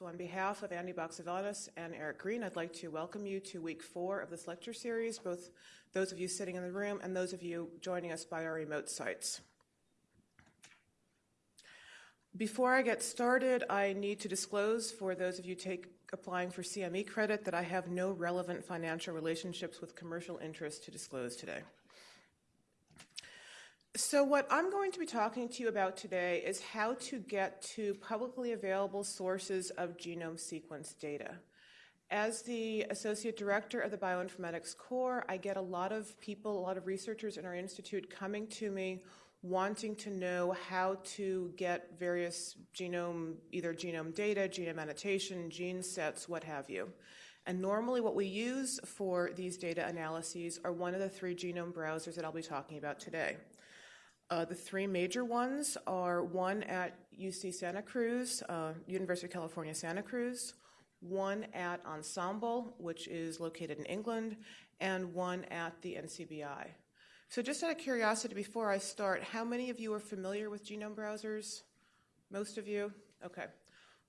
So on behalf of Andy Baxevanis and Eric Green, I'd like to welcome you to week four of this lecture series, both those of you sitting in the room and those of you joining us by our remote sites. Before I get started, I need to disclose for those of you take, applying for CME credit that I have no relevant financial relationships with commercial interests to disclose today. So, what I'm going to be talking to you about today is how to get to publicly available sources of genome sequence data. As the Associate Director of the Bioinformatics Core, I get a lot of people, a lot of researchers in our institute coming to me wanting to know how to get various genome, either genome data, genome annotation, gene sets, what have you. And normally, what we use for these data analyses are one of the three genome browsers that I'll be talking about today. Uh, the three major ones are one at UC Santa Cruz, uh, University of California, Santa Cruz, one at Ensembl, which is located in England, and one at the NCBI. So, just out of curiosity, before I start, how many of you are familiar with genome browsers? Most of you? Okay.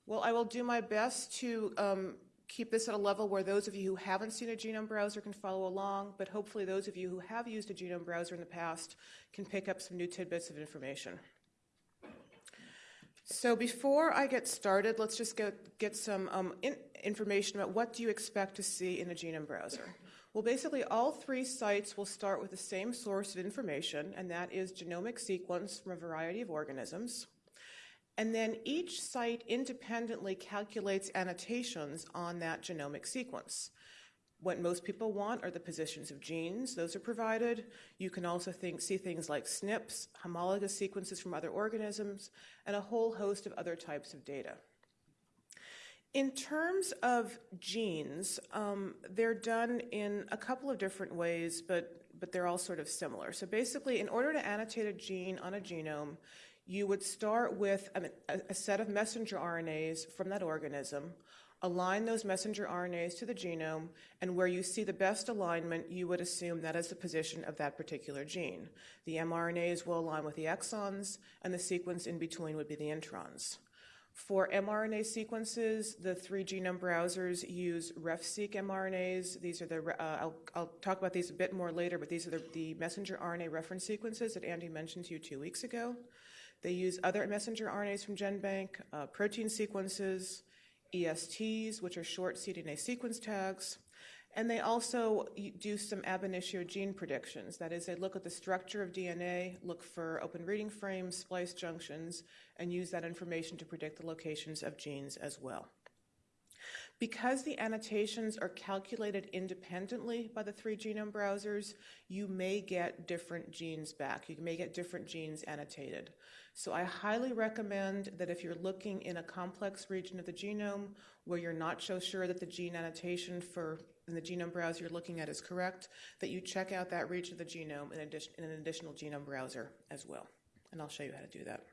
Well, I will do my best to um, keep this at a level where those of you who haven't seen a genome browser can follow along, but hopefully those of you who have used a genome browser in the past can pick up some new tidbits of information. So before I get started, let's just get, get some um, in, information about what do you expect to see in a genome browser. Well, basically, all three sites will start with the same source of information, and that is genomic sequence from a variety of organisms. And then each site independently calculates annotations on that genomic sequence. What most people want are the positions of genes, those are provided. You can also think, see things like SNPs, homologous sequences from other organisms, and a whole host of other types of data. In terms of genes, um, they're done in a couple of different ways, but, but they're all sort of similar. So basically, in order to annotate a gene on a genome, you would start with a, a, set of messenger RNAs from that organism, align those messenger RNAs to the genome, and where you see the best alignment, you would assume that is the position of that particular gene. The mRNAs will align with the exons, and the sequence in between would be the introns. For mRNA sequences, the three genome browsers use RefSeq mRNAs. These are the, uh, I'll, I'll, talk about these a bit more later, but these are the, the messenger RNA reference sequences that Andy mentioned to you two weeks ago. They use other messenger RNAs from GenBank, uh, protein sequences, ESTs, which are short cDNA sequence tags, and they also do some ab initio gene predictions. That is, they look at the structure of DNA, look for open reading frames, splice junctions, and use that information to predict the locations of genes as well. Because the annotations are calculated independently by the three genome browsers, you may get different genes back. You may get different genes annotated. So I highly recommend that if you're looking in a complex region of the genome where you're not so sure that the gene annotation for in the genome browser you're looking at is correct, that you check out that region of the genome in, addition, in an additional genome browser as well. And I'll show you how to do that.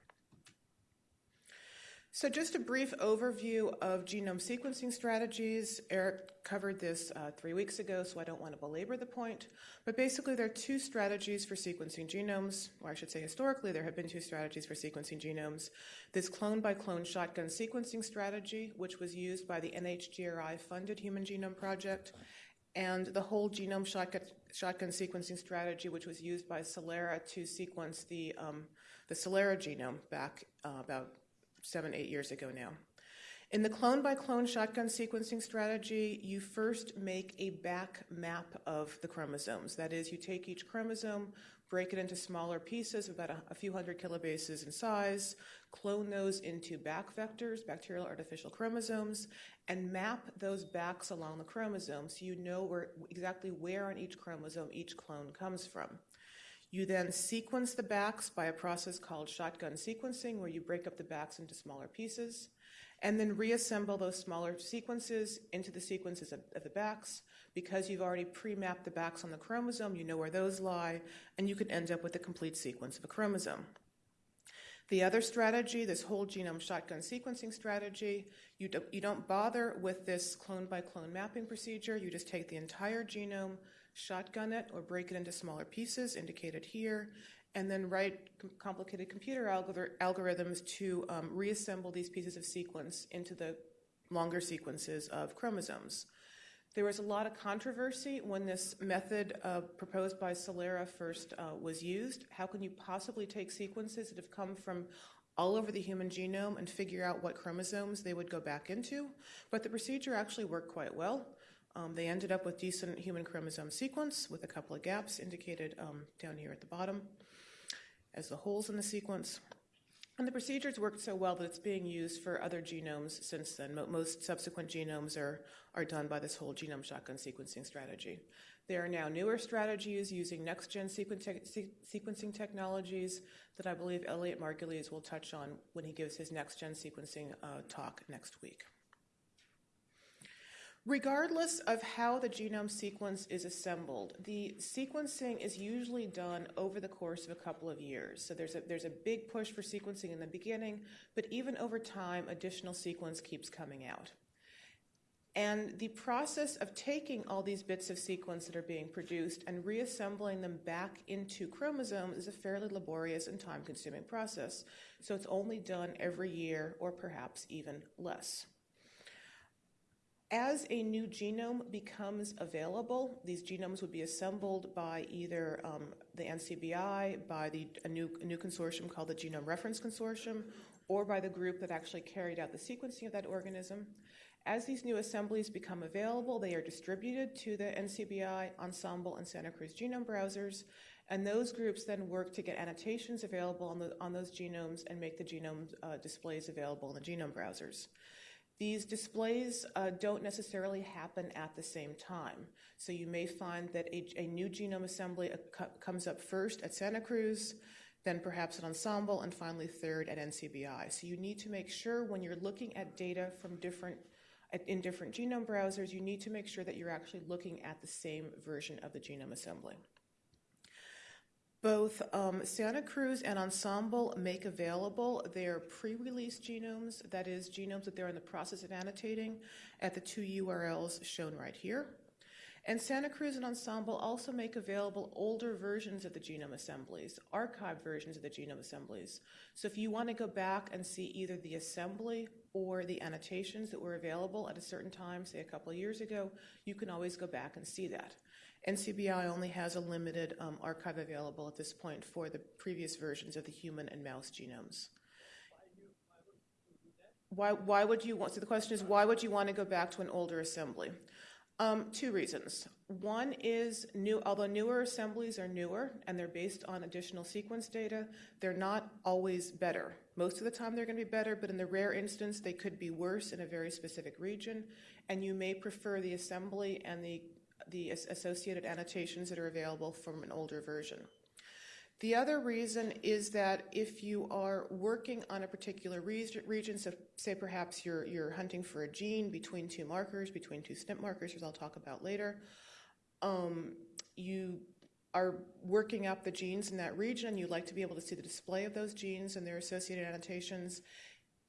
So, just a brief overview of genome sequencing strategies. Eric covered this uh, three weeks ago, so I don't want to belabor the point. But basically, there are two strategies for sequencing genomes, or I should say, historically, there have been two strategies for sequencing genomes. This clone by clone shotgun sequencing strategy, which was used by the NHGRI funded Human Genome Project, and the whole genome shotgun, shotgun sequencing strategy, which was used by Celera to sequence the, um, the Celera genome back uh, about seven, eight years ago now. In the clone by clone shotgun sequencing strategy, you first make a BAC map of the chromosomes. That is, you take each chromosome, break it into smaller pieces, about a, a, few hundred kilobases in size, clone those into BAC vectors, bacterial artificial chromosomes, and map those BACs along the chromosome so you know where, exactly where on each chromosome each clone comes from. You then sequence the BACs by a process called shotgun sequencing, where you break up the BACs into smaller pieces, and then reassemble those smaller sequences into the sequences of, of the BACs. Because you've already pre mapped the BACs on the chromosome, you know where those lie, and you can end up with a complete sequence of a chromosome. The other strategy, this whole genome shotgun sequencing strategy, you, do, you don't bother with this clone by clone mapping procedure. You just take the entire genome, shotgun it or break it into smaller pieces, indicated here, and then write complicated computer algorithms to um, reassemble these pieces of sequence into the longer sequences of chromosomes. There was a lot of controversy when this method uh, proposed by Celera first uh, was used. How can you possibly take sequences that have come from all over the human genome and figure out what chromosomes they would go back into? But the procedure actually worked quite well. Um, they ended up with decent human chromosome sequence with a couple of gaps indicated um, down here at the bottom as the holes in the sequence. And the procedures worked so well that it's being used for other genomes since then. Most subsequent genomes are, are done by this whole genome shotgun sequencing strategy. There are now newer strategies using next gen sequencing technologies that I believe Elliott Margulies will touch on when he gives his next gen sequencing uh, talk next week. Regardless of how the genome sequence is assembled, the sequencing is usually done over the course of a couple of years. So there's a, there's a big push for sequencing in the beginning, but even over time, additional sequence keeps coming out. And the process of taking all these bits of sequence that are being produced and reassembling them back into chromosomes is a fairly laborious and time consuming process. So it's only done every year or perhaps even less. As a new genome becomes available, these genomes would be assembled by either um, the NCBI, by the, a, new, a new consortium called the Genome Reference Consortium, or by the group that actually carried out the sequencing of that organism. As these new assemblies become available, they are distributed to the NCBI, Ensembl, and Santa Cruz genome browsers, and those groups then work to get annotations available on, the, on those genomes and make the genome uh, displays available in the genome browsers. These displays uh, don't necessarily happen at the same time. So you may find that a, a new genome assembly uh, comes up first at Santa Cruz, then perhaps at Ensembl, and finally third at NCBI. So you need to make sure when you're looking at data from different in different genome browsers, you need to make sure that you're actually looking at the same version of the genome assembly. Both um, Santa Cruz and Ensembl make available their pre-release genomes, that is, genomes that they're in the process of annotating, at the two URLs shown right here. And Santa Cruz and Ensembl also make available older versions of the genome assemblies, archived versions of the genome assemblies. So if you want to go back and see either the assembly or the annotations that were available at a certain time, say a couple of years ago, you can always go back and see that. NCBI only has a limited um, archive available at this point for the previous versions of the human and mouse genomes. Why, why would you want, so the question is, why would you want to go back to an older assembly? Um, two reasons. One is new, although newer assemblies are newer and they're based on additional sequence data, they're not always better. Most of the time they're going to be better, but in the rare instance they could be worse in a very specific region, and you may prefer the assembly and the the associated annotations that are available from an older version. The other reason is that if you are working on a particular region, so say perhaps you're, you're hunting for a gene between two markers, between two SNP markers, as I'll talk about later, um, you are working up the genes in that region, and you'd like to be able to see the display of those genes and their associated annotations,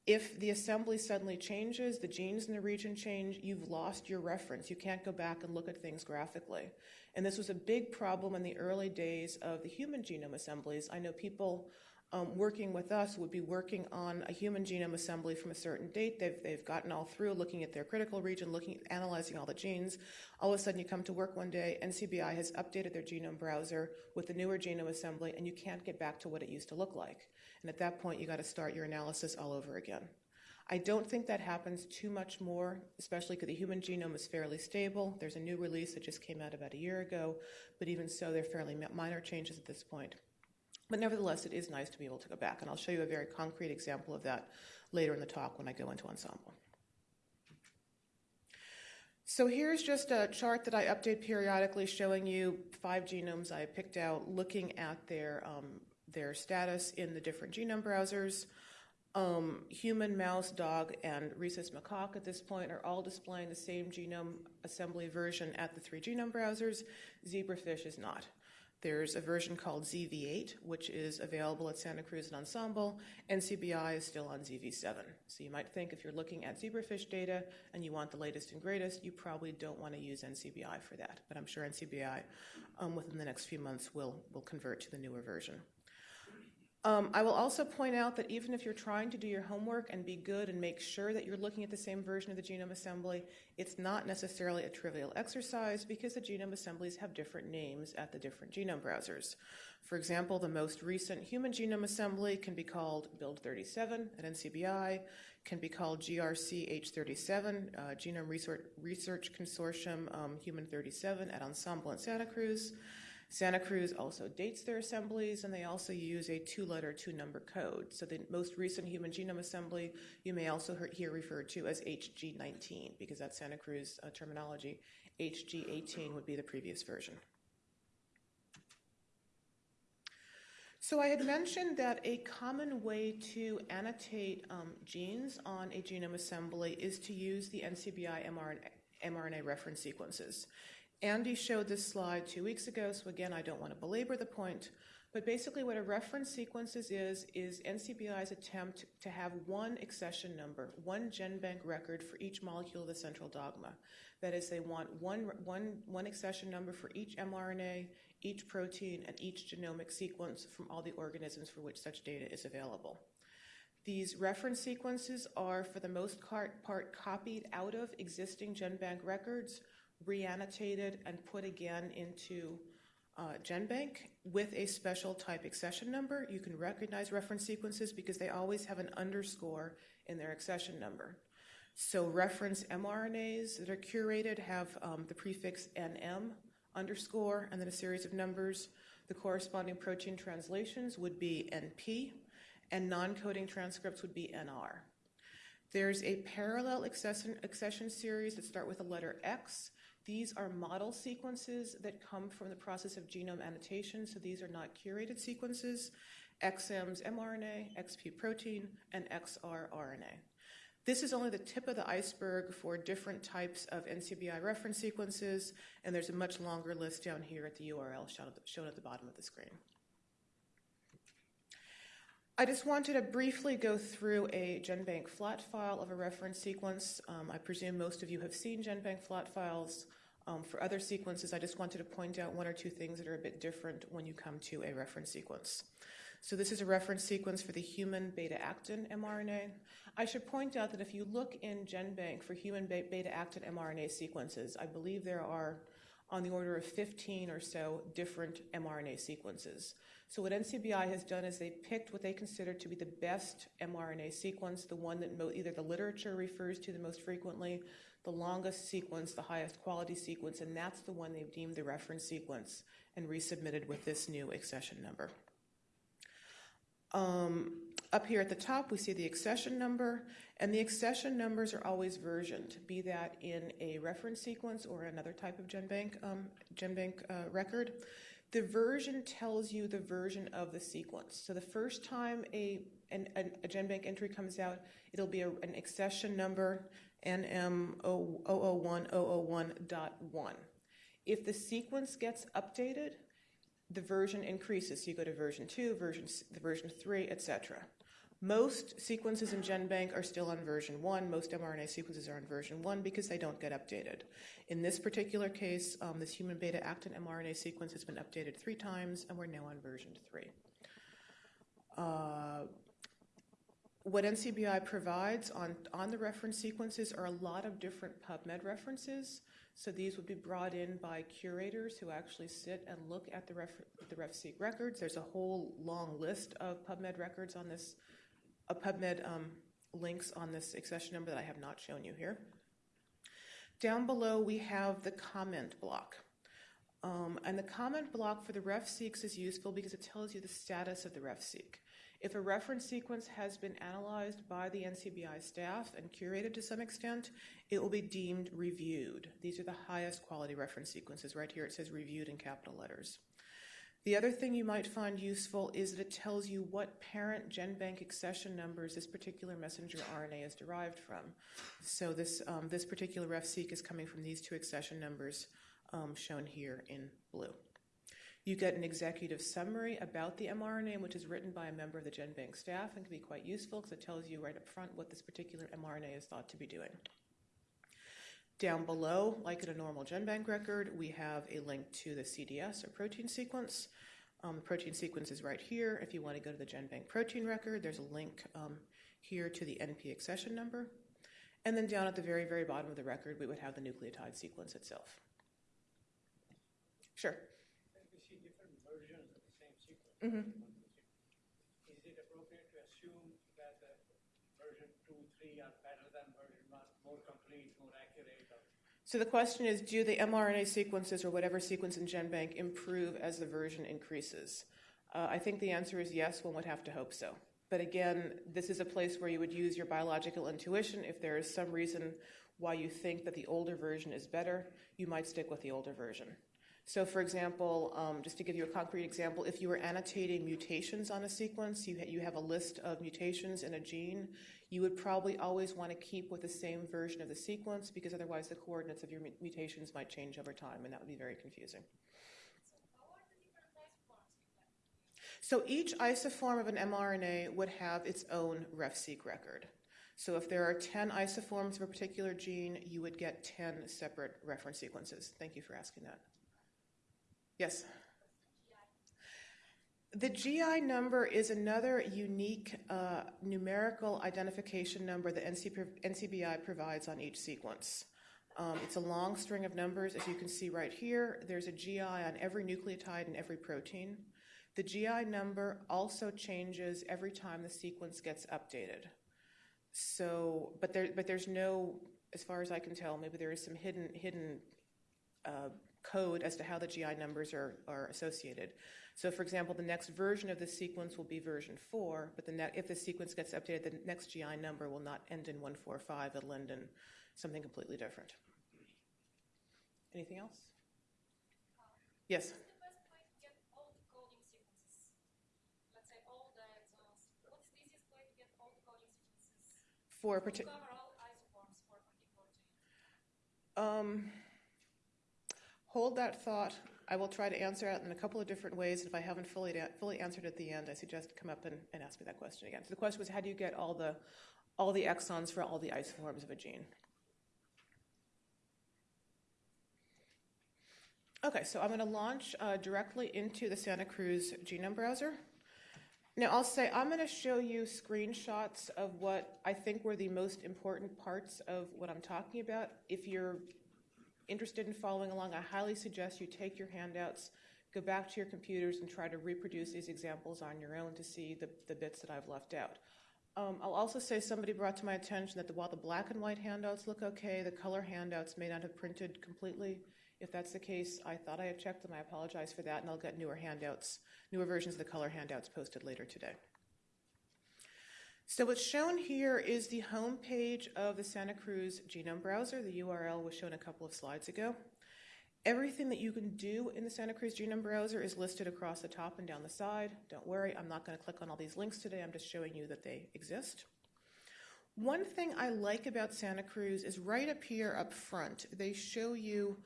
if the assembly suddenly changes, the genes in the region change, you've lost your reference. You can't go back and look at things graphically. And this was a big problem in the early days of the human genome assemblies. I know people um, working with us would be working on a human genome assembly from a certain date. They've, they've gotten all through looking at their critical region, looking, analyzing all the genes. All of a sudden, you come to work one day, NCBI has updated their genome browser with the newer genome assembly, and you can't get back to what it used to look like. And at that point, you got to start your analysis all over again. I don't think that happens too much more, especially because the human genome is fairly stable. There's a new release that just came out about a year ago, but even so, they're fairly minor changes at this point. But nevertheless, it is nice to be able to go back, and I'll show you a very concrete example of that later in the talk when I go into Ensembl. So here's just a chart that I update periodically showing you five genomes I picked out looking at their um, their status in the different genome browsers. Um, human, mouse, dog, and rhesus macaque at this point are all displaying the same genome assembly version at the three genome browsers. Zebrafish is not. There's a version called ZV8, which is available at Santa Cruz and Ensembl. NCBI is still on ZV7. So you might think if you're looking at zebrafish data and you want the latest and greatest, you probably don't want to use NCBI for that. But I'm sure NCBI, um, within the next few months, will, will convert to the newer version. Um, I will also point out that even if you're trying to do your homework and be good and make sure that you're looking at the same version of the genome assembly, it's not necessarily a trivial exercise because the genome assemblies have different names at the different genome browsers. For example, the most recent human genome assembly can be called Build 37 at NCBI, can be called GRC H37, uh, Genome Research, Research Consortium um, Human 37 at Ensembl in Santa Cruz. Santa Cruz also dates their assemblies, and they also use a two letter, two number code. So, the most recent human genome assembly you may also hear referred to as HG19, because that's Santa Cruz uh, terminology. HG18 would be the previous version. So, I had mentioned that a common way to annotate um, genes on a genome assembly is to use the NCBI mRNA, mRNA reference sequences. Andy showed this slide two weeks ago, so again, I don't want to belabor the point. But basically, what a reference sequences is, is NCBI's attempt to have one accession number, one GenBank record for each molecule of the central dogma. That is, they want one, one, one accession number for each mRNA, each protein, and each genomic sequence from all the organisms for which such data is available. These reference sequences are, for the most part, copied out of existing GenBank records reannotated and put again into uh, GenBank with a special type accession number. You can recognize reference sequences because they always have an underscore in their accession number. So reference mRNAs that are curated have um, the prefix NM underscore and then a series of numbers. The corresponding protein translations would be NP, and non-coding transcripts would be NR. There's a parallel accession, accession series that start with the letter X these are model sequences that come from the process of genome annotation, so these are not curated sequences. XM's mRNA, XP protein, and XR RNA. This is only the tip of the iceberg for different types of NCBI reference sequences, and there's a much longer list down here at the URL shown at the bottom of the screen. I just wanted to briefly go through a GenBank flat file of a reference sequence. Um, I presume most of you have seen GenBank flat files. Um, for other sequences, I just wanted to point out one or two things that are a bit different when you come to a reference sequence. So this is a reference sequence for the human beta-actin mRNA. I should point out that if you look in GenBank for human beta-actin mRNA sequences, I believe there are on the order of 15 or so different mRNA sequences. So what NCBI has done is they picked what they consider to be the best mRNA sequence, the one that either the literature refers to the most frequently, the longest sequence, the highest quality sequence, and that's the one they've deemed the reference sequence and resubmitted with this new accession number. Um, up here at the top, we see the accession number, and the accession numbers are always versioned, be that in a reference sequence or another type of GenBank, um, GenBank uh, record. The version tells you the version of the sequence. So the first time a, an, a GenBank entry comes out, it'll be a, an accession number NM001001.1. If the sequence gets updated, the version increases. So you go to version 2, version, the version 3, etc. Most sequences in GenBank are still on version 1. Most mRNA sequences are on version 1 because they don't get updated. In this particular case, um, this human beta actin mRNA sequence has been updated three times, and we're now on version 3. Uh, what NCBI provides on, on the reference sequences are a lot of different PubMed references. So these would be brought in by curators who actually sit and look at the, ref, the RefSeq records. There's a whole long list of PubMed records on this, a PubMed um, links on this accession number that I have not shown you here. Down below, we have the comment block. Um, and the comment block for the RefSeqs is useful because it tells you the status of the RefSeq. If a reference sequence has been analyzed by the NCBI staff and curated to some extent, it will be deemed reviewed. These are the highest quality reference sequences. Right here it says reviewed in capital letters. The other thing you might find useful is that it tells you what parent GenBank accession numbers this particular messenger RNA is derived from. So this, um, this particular RefSeq is coming from these two accession numbers um, shown here in blue. You get an executive summary about the mRNA, which is written by a member of the GenBank staff and can be quite useful because it tells you right up front what this particular mRNA is thought to be doing. Down below, like in a normal GenBank record, we have a link to the CDS or protein sequence. Um, the protein sequence is right here. If you want to go to the GenBank protein record, there's a link um, here to the NP accession number. And then down at the very, very bottom of the record, we would have the nucleotide sequence itself. Sure. we see different versions of the same sequence. Mhm. Is it appropriate to assume that the version two, three are better than version one, more complete, more accurate? Or So the question is, do the mRNA sequences or whatever sequence in GenBank improve as the version increases? Uh, I think the answer is yes, one would have to hope so. But again, this is a place where you would use your biological intuition. If there is some reason why you think that the older version is better, you might stick with the older version. So, for example, um, just to give you a concrete example, if you were annotating mutations on a sequence, you, ha- you have a list of mutations in a gene, you would probably always want to keep with the same version of the sequence because otherwise the coordinates of your mu- mutations might change over time, and that would be very confusing. So each isoform of an mRNA would have its own RefSeq record. So if there are 10 isoforms of a particular gene, you would get 10 separate reference sequences. Thank you for asking that. Yes? The GI number is another unique uh, numerical identification number that NC, NCBI provides on each sequence. Um, it's a long string of numbers, as you can see right here. There's a GI on every nucleotide and every protein. The GI number also changes every time the sequence gets updated. So, but there, but there's no, as far as I can tell, maybe there is some hidden hidden uh, code as to how the GI numbers are, are associated. So, for example, the next version of the sequence will be version 4, but the if the sequence gets updated, the next GI number will not end in 145, it'll end in something completely different. Anything else? Yes? What's the best way to get all the coding sequences? Let's say all the exons. What's the easiest way to get all the coding sequences? For a particular. cover all isoforms for a particular gene. Um, hold that thought. I will try to answer it in a couple of different ways. If I haven't fully fully answered at the end, I suggest come up and, and ask me that question again. So the question was, how do you get all the all the exons for all the isoforms of a gene? Okay, so I'm going to launch uh, directly into the Santa Cruz Genome Browser. Now, I'll say I'm going to show you screenshots of what I think were the most important parts of what I'm talking about. If you're interested in following along, I highly suggest you take your handouts, go back to your computers, and try to reproduce these examples on your own to see the, the bits that I've left out. Um, I'll also say somebody brought to my attention that the, while the black and white handouts look okay, the color handouts may not have printed completely. If that's the case, I thought I had checked them. I apologize for that, and I'll get newer handouts, newer versions of the color handouts posted later today. So what's shown here is the home page of the Santa Cruz Genome Browser. The URL was shown a couple of slides ago. Everything that you can do in the Santa Cruz Genome Browser is listed across the top and down the side. Don't worry, I'm not going to click on all these links today. I'm just showing you that they exist. One thing I like about Santa Cruz is right up here up front, they show you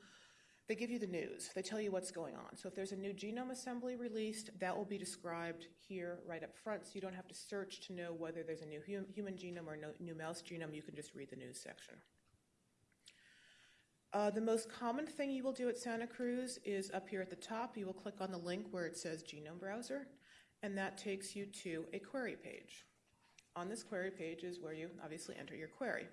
they give you the news. They tell you what's going on. So if there's a new genome assembly released, that will be described here right up front. So you don't have to search to know whether there's a new hum- human genome or no, new mouse genome. You can just read the news section. Uh, the most common thing you will do at Santa Cruz is up here at the top. You will click on the link where it says Genome Browser, and that takes you to a query page. On this query page is where you obviously enter your query.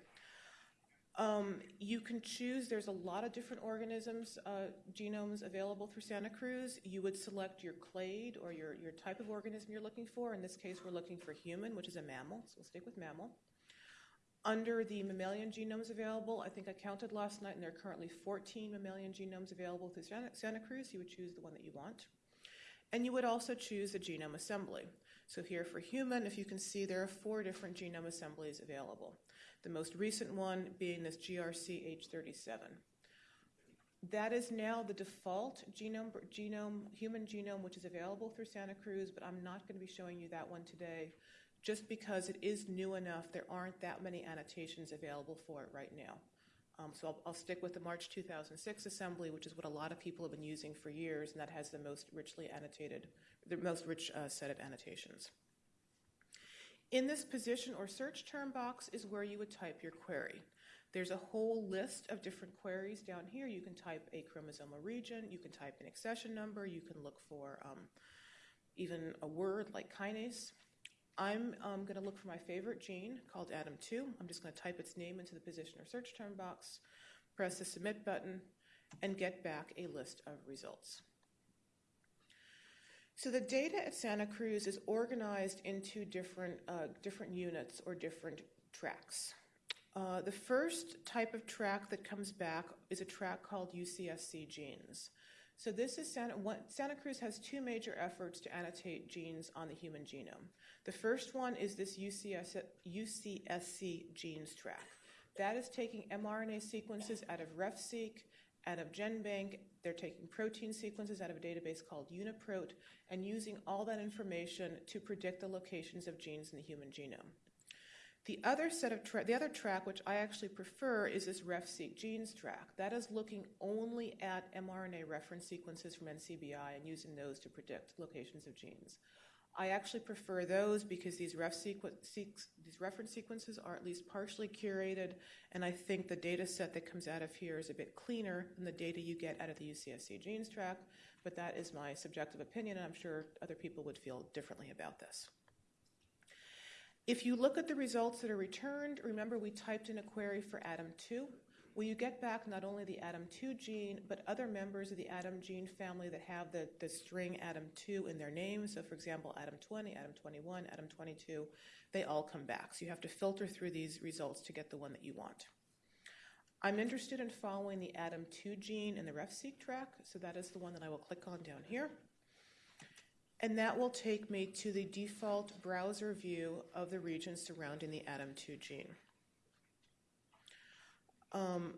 Um, you can choose, there's a lot of different organisms, uh, genomes available through Santa Cruz. You would select your clade or your, your type of organism you're looking for. In this case, we're looking for human, which is a mammal, so we'll stick with mammal. Under the mammalian genomes available, I think I counted last night, and there are currently 14 mammalian genomes available through Santa, Santa Cruz. You would choose the one that you want. And you would also choose a genome assembly. So here for human, if you can see, there are four different genome assemblies available. The most recent one being this GRC-H37. That is now the default genome, genome, human genome, which is available through Santa Cruz, but I'm not going to be showing you that one today, just because it is new enough. There aren't that many annotations available for it right now. Um, so I'll, I'll, stick with the March 2006 assembly, which is what a lot of people have been using for years, and that has the most richly annotated, the most rich uh, set of annotations. In this position or search term box is where you would type your query. There's a whole list of different queries down here. You can type a chromosomal region, you can type an accession number, you can look for um, even a word like kinase. I'm um, going to look for my favorite gene called ADAM2. I'm just going to type its name into the position or search term box, press the submit button, and get back a list of results. So the data at Santa Cruz is organized into different, uh, different units or different tracks. Uh, the first type of track that comes back is a track called UCSC genes. So this is Santa, Santa Cruz has two major efforts to annotate genes on the human genome. The first one is this UCS, UCSC genes track. That is taking mRNA sequences out of RefSeq, out of GenBank. They're taking protein sequences out of a database called UniProt and using all that information to predict the locations of genes in the human genome. The other set of the other track, which I actually prefer, is this RefSeq genes track. That is looking only at mRNA reference sequences from NCBI and using those to predict locations of genes. I actually prefer those because these, ref these reference sequences are at least partially curated, and I think the data set that comes out of here is a bit cleaner than the data you get out of the UCSC genes track, but that is my subjective opinion, and I'm sure other people would feel differently about this. If you look at the results that are returned, remember we typed in a query for ADAM2. Well, you get back not only the ADAM2 gene, but other members of the ADAM gene family that have the, the string ADAM2 in their name. So, for example, ADAM20, ADAM21, ADAM22, they all come back. So, you have to filter through these results to get the one that you want. I'm interested in following the ADAM2 gene in the RefSeq track, so that is the one that I will click on down here. And that will take me to the default browser view of the region surrounding the ADAM2 gene. Um,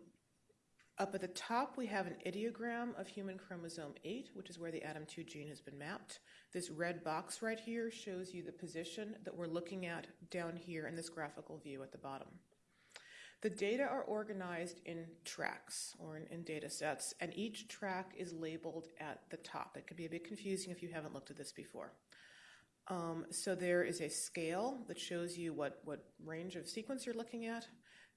up at the top, we have an ideogram of human chromosome 8, which is where the ADAM2 gene has been mapped. This red box right here shows you the position that we're looking at down here in this graphical view at the bottom. The data are organized in tracks or in, in, data sets, and each track is labeled at the top. It can be a bit confusing if you haven't looked at this before. Um, so there is a scale that shows you what, what range of sequence you're looking at.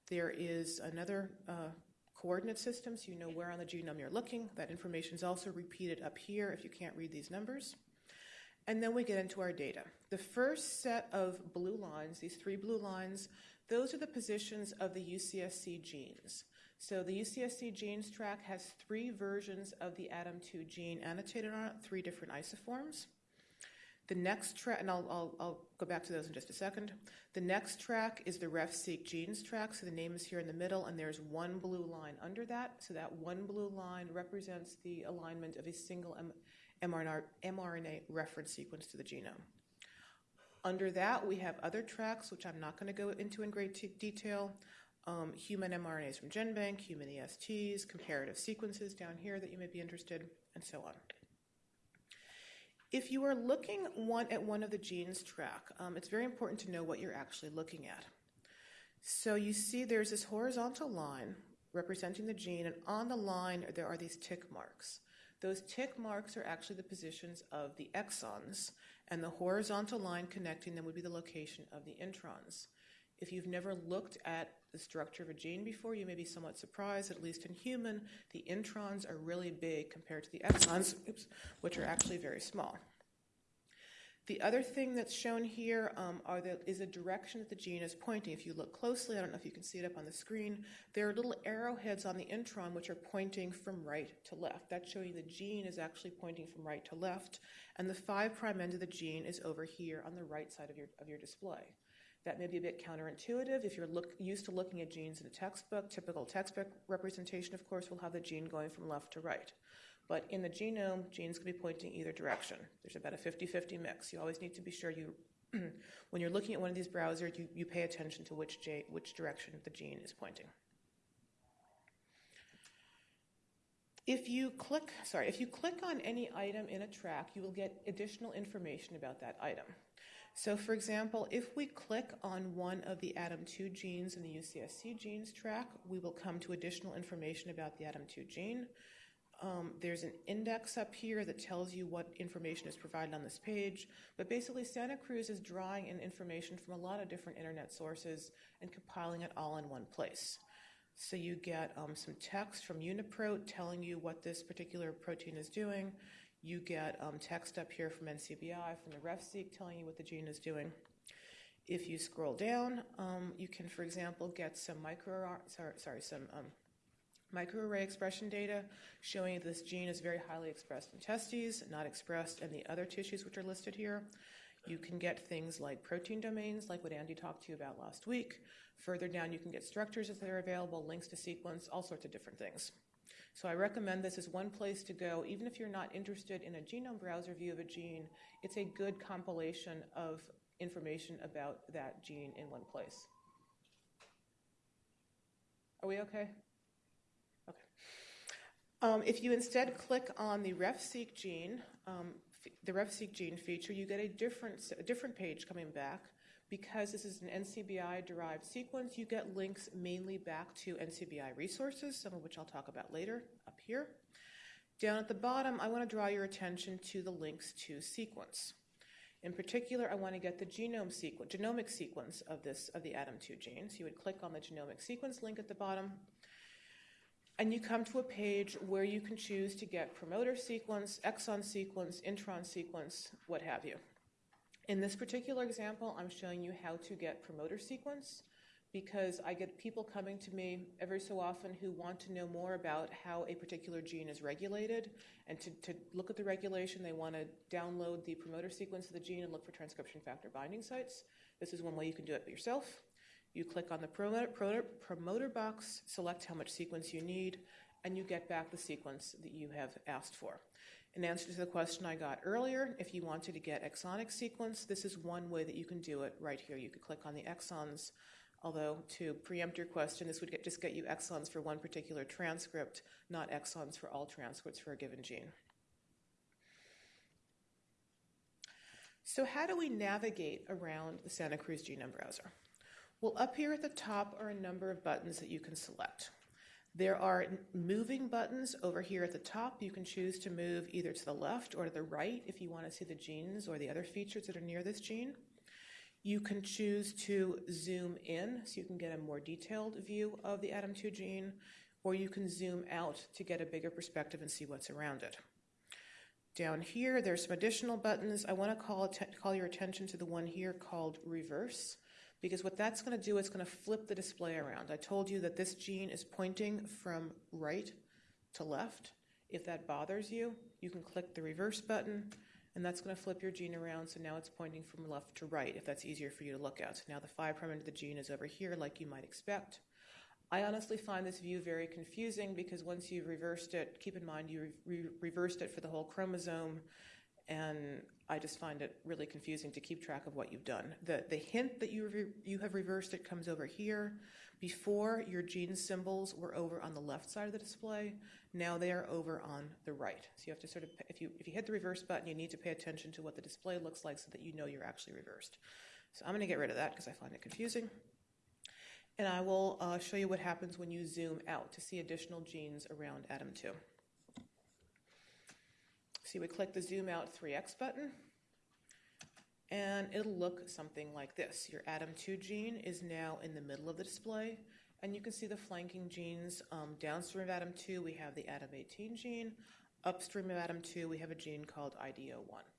There is another uh, coordinate system, so you know where on the genome you're looking. That information is also repeated up here if you can't read these numbers. And then we get into our data. The first set of blue lines, these three blue lines, those are the positions of the UCSC genes. So the UCSC genes track has three versions of the ADAM2 gene annotated on it, three different isoforms. The next track, and I'll, I'll, I'll, go back to those in just a second. The next track is the RefSeq genes track, so the name is here in the middle, and there's one blue line under that. So that one blue line represents the alignment of a single M- mRNA, mRNA reference sequence to the genome. Under that, we have other tracks, which I'm not going to go into in great t- detail. Um, human mRNAs from GenBank, human ESTs, comparative sequences down here that you may be interested, and so on. If you are looking one at one of the genes track, um, it's very important to know what you're actually looking at. So you see there's this horizontal line representing the gene, and on the line there are these tick marks. Those tick marks are actually the positions of the exons, and the horizontal line connecting them would be the location of the introns. If you've never looked at the structure of a gene before, you may be somewhat surprised, at least in human, the introns are really big compared to the exons, oops, which are actually very small. The other thing that's shown here um, are the, is direction that the gene is pointing. If you look closely, I don't know if you can see it up on the screen, there are little arrowheads on the intron which are pointing from right to left. That's showing the gene is actually pointing from right to left, and the 5' prime end of the gene is over here on the right side of your, of your display. That may be a bit counterintuitive. If you're look, used to looking at genes in a textbook, typical textbook representation, of course, will have the gene going from left to right. But in the genome, genes can be pointing either direction. There's about a 50 50 mix. You always need to be sure you, when you're looking at one of these browsers, you, you pay attention to which, J, which direction the gene is pointing. If you click, sorry, if you click on any item in a track, you will get additional information about that item. So, for example, if we click on one of the ADAM2 genes in the UCSC genes track, we will come to additional information about the ADAM2 gene. Um, there's an index up here that tells you what information is provided on this page. But basically, Santa Cruz is drawing in information from a lot of different internet sources and compiling it all in one place. So you get um, some text from UniProt telling you what this particular protein is doing. You get um, text up here from NCBI, from the RefSeq, telling you what the gene is doing. If you scroll down, um, you can, for example, get some micro, sorry, sorry some um, microarray expression data showing this gene is very highly expressed in testes, not expressed in the other tissues which are listed here. You can get things like protein domains, like what Andy talked to you about last week. Further down, you can get structures if they're available, links to sequence, all sorts of different things. So I recommend this as one place to go. Even if you're not interested in a genome browser view of a gene, it's a good compilation of information about that gene in one place. Are we okay? Okay. Um, if you instead click on the RefSeq gene, um, the RefSeq gene feature, you get a different, a different page coming back. Because this is an NCBI derived sequence, you get links mainly back to NCBI resources, some of which I'll talk about later up here. Down at the bottom, I want to draw your attention to the links to sequence. In particular, I want to get the genome sequence, genomic sequence of this of the ADAM2 gene. So you would click on the genomic sequence link at the bottom, and you come to a page where you can choose to get promoter sequence, exon sequence, intron sequence, what have you. In this particular example, I'm showing you how to get promoter sequence because I get people coming to me every so often who want to know more about how a particular gene is regulated. And to, to look at the regulation, they want to download the promoter sequence of the gene and look for transcription factor binding sites. This is one way you can do it yourself. You click on the promoter, promoter, promoter box, select how much sequence you need, and you get back the sequence that you have asked for. In answer to the question I got earlier, if you wanted to get exonic sequence, this is one way that you can do it right here. You could click on the exons, although to preempt your question, this would get, just get you exons for one particular transcript, not exons for all transcripts for a given gene. So, how do we navigate around the Santa Cruz Genome Browser? Well, up here at the top are a number of buttons that you can select. There are moving buttons over here at the top. You can choose to move either to the left or to the right if you want to see the genes or the other features that are near this gene. You can choose to zoom in so you can get a more detailed view of the ADAM2 gene, or you can zoom out to get a bigger perspective and see what's around it. Down here, there's some additional buttons. I want to call, call your attention to the one here called reverse because what that's going to do is going to flip the display around. I told you that this gene is pointing from right to left. If that bothers you, you can click the reverse button, and that's going to flip your gene around so now it's pointing from left to right if that's easier for you to look at. Now the 5' prime end of the gene is over here like you might expect. I honestly find this view very confusing because once you've reversed it, keep in mind you re- reversed it for the whole chromosome, and I just find it really confusing to keep track of what you've done. The, the hint that you, you have reversed it comes over here. Before, your gene symbols were over on the left side of the display. Now they are over on the right. So you have to sort of, if you, if you hit the reverse button, you need to pay attention to what the display looks like so that you know you're actually reversed. So I'm going to get rid of that because I find it confusing. And I will uh, show you what happens when you zoom out to see additional genes around ADAM2. So you would click the zoom out 3x button, and it'll look something like this. Your ADAM2 gene is now in the middle of the display, and you can see the flanking genes. Um, downstream of ADAM2, we have the ADAM18 gene. Upstream of ADAM2, we have a gene called IDO1.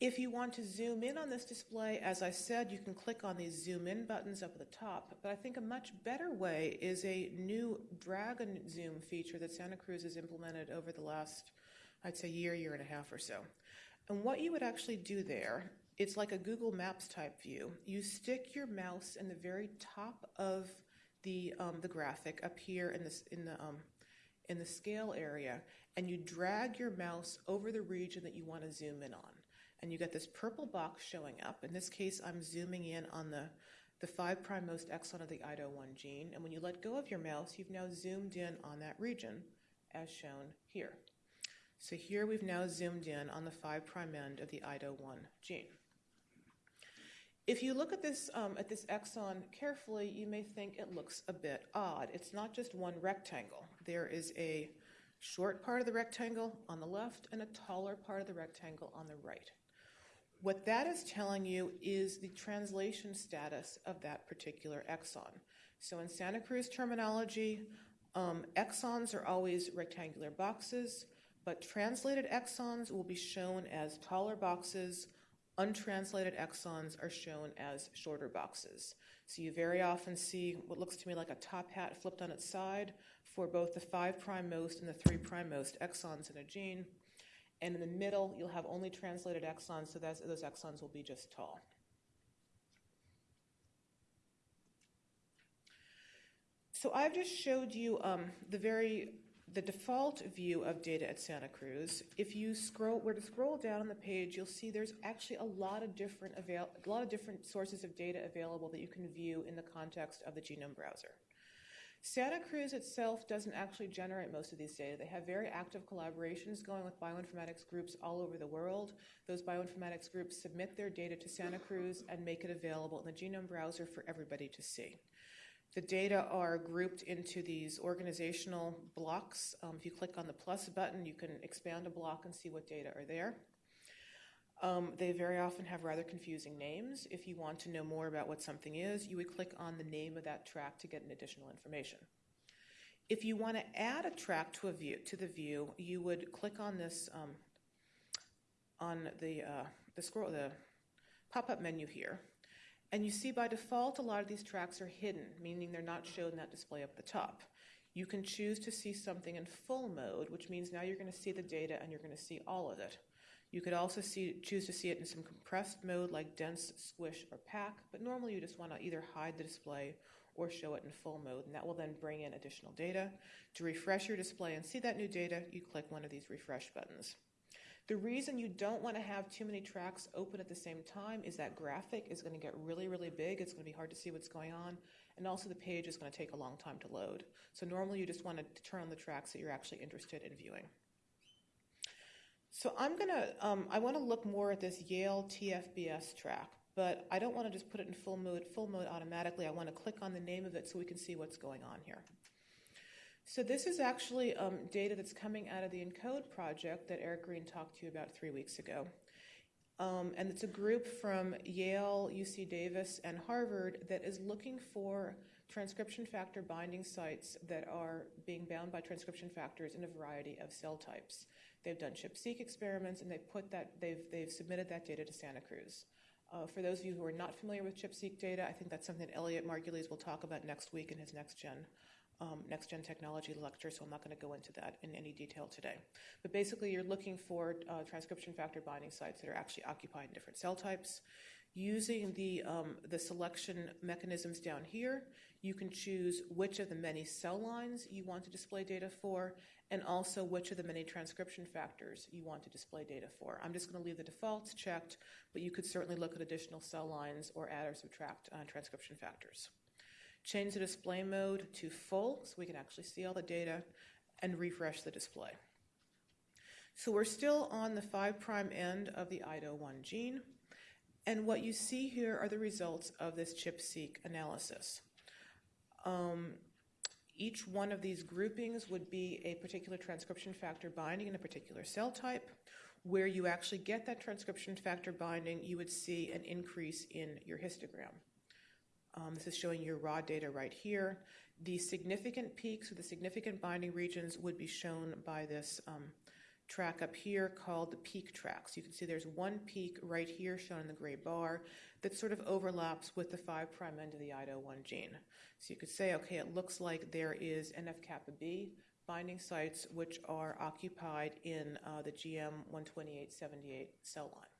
If you want to zoom in on this display, as I said, you can click on these zoom in buttons up at the top, but I think a much better way is a new drag and zoom feature that Santa Cruz has implemented over the last, I'd say, year, year and a half or so. And what you would actually do there, it's like a Google Maps type view. You stick your mouse in the very top of the, um, the graphic up here in, this, in, the, um, in the scale area, and you drag your mouse over the region that you want to zoom in on and you get this purple box showing up. In this case, I'm zooming in on the, the 5' prime most exon of the IDO1 gene, and when you let go of your mouse, you've now zoomed in on that region, as shown here. So here we've now zoomed in on the 5' prime end of the IDO1 gene. If you look at this, um, at this exon carefully, you may think it looks a bit odd. It's not just one rectangle. There is a short part of the rectangle on the left and a taller part of the rectangle on the right. What that is telling you is the translation status of that particular exon. So in Santa Cruz terminology, um, exons are always rectangular boxes. But translated exons will be shown as taller boxes. Untranslated exons are shown as shorter boxes. So you very often see what looks to me like a top hat flipped on its side for both the 5' most and the 3' most exons in a gene. And in the middle, you'll have only translated exons, so those exons will be just tall. So I've just showed you um, the very the default view of data at Santa Cruz. If you scroll were to scroll down on the page, you'll see there's actually a lot of different avail- a lot of different sources of data available that you can view in the context of the genome browser. Santa Cruz itself doesn't actually generate most of these data. They have very active collaborations going with bioinformatics groups all over the world. Those bioinformatics groups submit their data to Santa Cruz and make it available in the genome browser for everybody to see. The data are grouped into these organizational blocks. Um, if you click on the plus button, you can expand a block and see what data are there. Um, they very often have rather confusing names. If you want to know more about what something is, you would click on the name of that track to get an additional information. If you want to add a track to a view to the view, you would click on this um, on the uh, the scroll the pop-up menu here, and you see by default a lot of these tracks are hidden, meaning they're not shown in that display up the top. You can choose to see something in full mode, which means now you're going to see the data and you're going to see all of it. You could also see, choose to see it in some compressed mode like dense, squish, or pack, but normally you just want to either hide the display or show it in full mode, and that will then bring in additional data. To refresh your display and see that new data, you click one of these refresh buttons. The reason you don't want to have too many tracks open at the same time is that graphic is going to get really, really big. It's going to be hard to see what's going on, and also the page is going to take a long time to load. So normally you just want to turn on the tracks that you're actually interested in viewing. So I'm gonna, um, I want to look more at this Yale TFBS track, but I don't want to just put it in full mode, full mode automatically. I want to click on the name of it so we can see what's going on here. So this is actually um, data that's coming out of the ENCODE project that Eric Green talked to you about three weeks ago. Um, and it's a group from Yale, UC Davis, and Harvard that is looking for transcription factor binding sites that are being bound by transcription factors in a variety of cell types. They've done ChIP-seq experiments, and they've put that they've they've submitted that data to Santa Cruz. Uh, for those of you who are not familiar with ChIP-seq data, I think that's something Elliott Margulies will talk about next week in his next gen um, next gen technology lecture, so I'm not going to go into that in any detail today. But basically, you're looking for uh, transcription factor binding sites that are actually occupied in different cell types. Using the, um, the selection mechanisms down here, you can choose which of the many cell lines you want to display data for, and also which of the many transcription factors you want to display data for. I'm just going to leave the defaults checked, but you could certainly look at additional cell lines or add or subtract uh, transcription factors. Change the display mode to full so we can actually see all the data, and refresh the display. So we're still on the 5' end of the IDO1 gene. And what you see here are the results of this ChIP-seq analysis. Um, each one of these groupings would be a particular transcription factor binding in a particular cell type. Where you actually get that transcription factor binding, you would see an increase in your histogram. Um, this is showing your raw data right here. The significant peaks or the significant binding regions would be shown by this um, track up here called the peak track. So you can see there's one peak right here shown in the gray bar that sort of overlaps with the 5' end of the IDO1 gene. So you could say, okay, it looks like there is NF kappa B binding sites which are occupied in uh, the GM12878 cell line.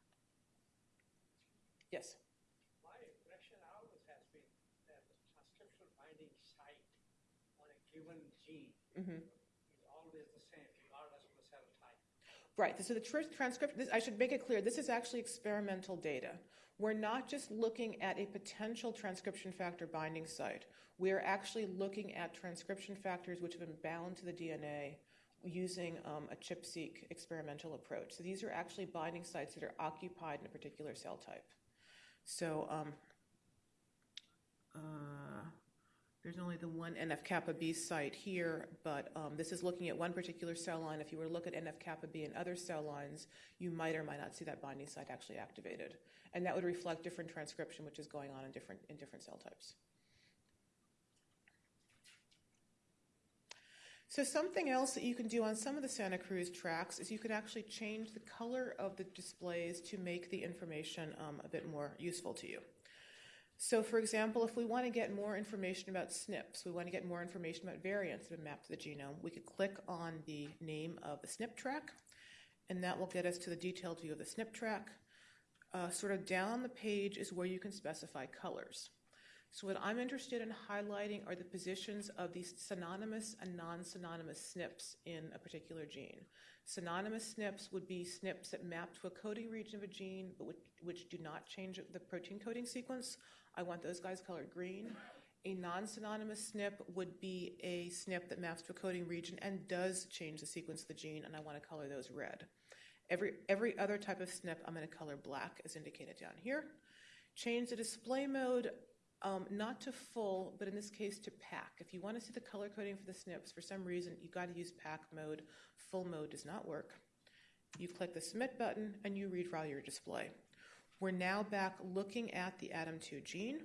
Yes? My impression always has been that the transcription binding site on a given gene Mm-hmm. is always the same regardless of the cell type. Right. So the transcript, this, I should make it clear, this is actually experimental data. We're not just looking at a potential transcription factor binding site. We're actually looking at transcription factors which have been bound to the DNA using um, a ChIP-seq experimental approach. So these are actually binding sites that are occupied in a particular cell type. So um, uh, there's only the one NF kappa B site here, but um, this is looking at one particular cell line. If you were to look at NF kappa B in other cell lines, you might or might not see that binding site actually activated, and that would reflect different transcription, which is going on in different in different cell types. So something else that you can do on some of the Santa Cruz tracks is you could actually change the color of the displays to make the information um, a bit more useful to you. So, for example, if we want to get more information about SNPs, we want to get more information about variants that are mapped to the genome, we could click on the name of the SNP track, and that will get us to the detailed view of the SNP track. Uh, sort of down the page is where you can specify colors. So, what I'm interested in highlighting are the positions of these synonymous and non synonymous SNPs in a particular gene. Synonymous SNPs would be SNPs that map to a coding region of a gene but which, which do not change the protein coding sequence. I want those guys colored green. A non synonymous SNP would be a SNP that maps to a coding region and does change the sequence of the gene, and I want to color those red. Every, every other type of SNP, I'm going to color black as indicated down here. Change the display mode um, not to full, but in this case to pack. If you want to see the color coding for the SNPs, for some reason you've got to use pack mode. Full mode does not work. You click the submit button and you redraw your display. We're now back looking at the ADAM2 gene.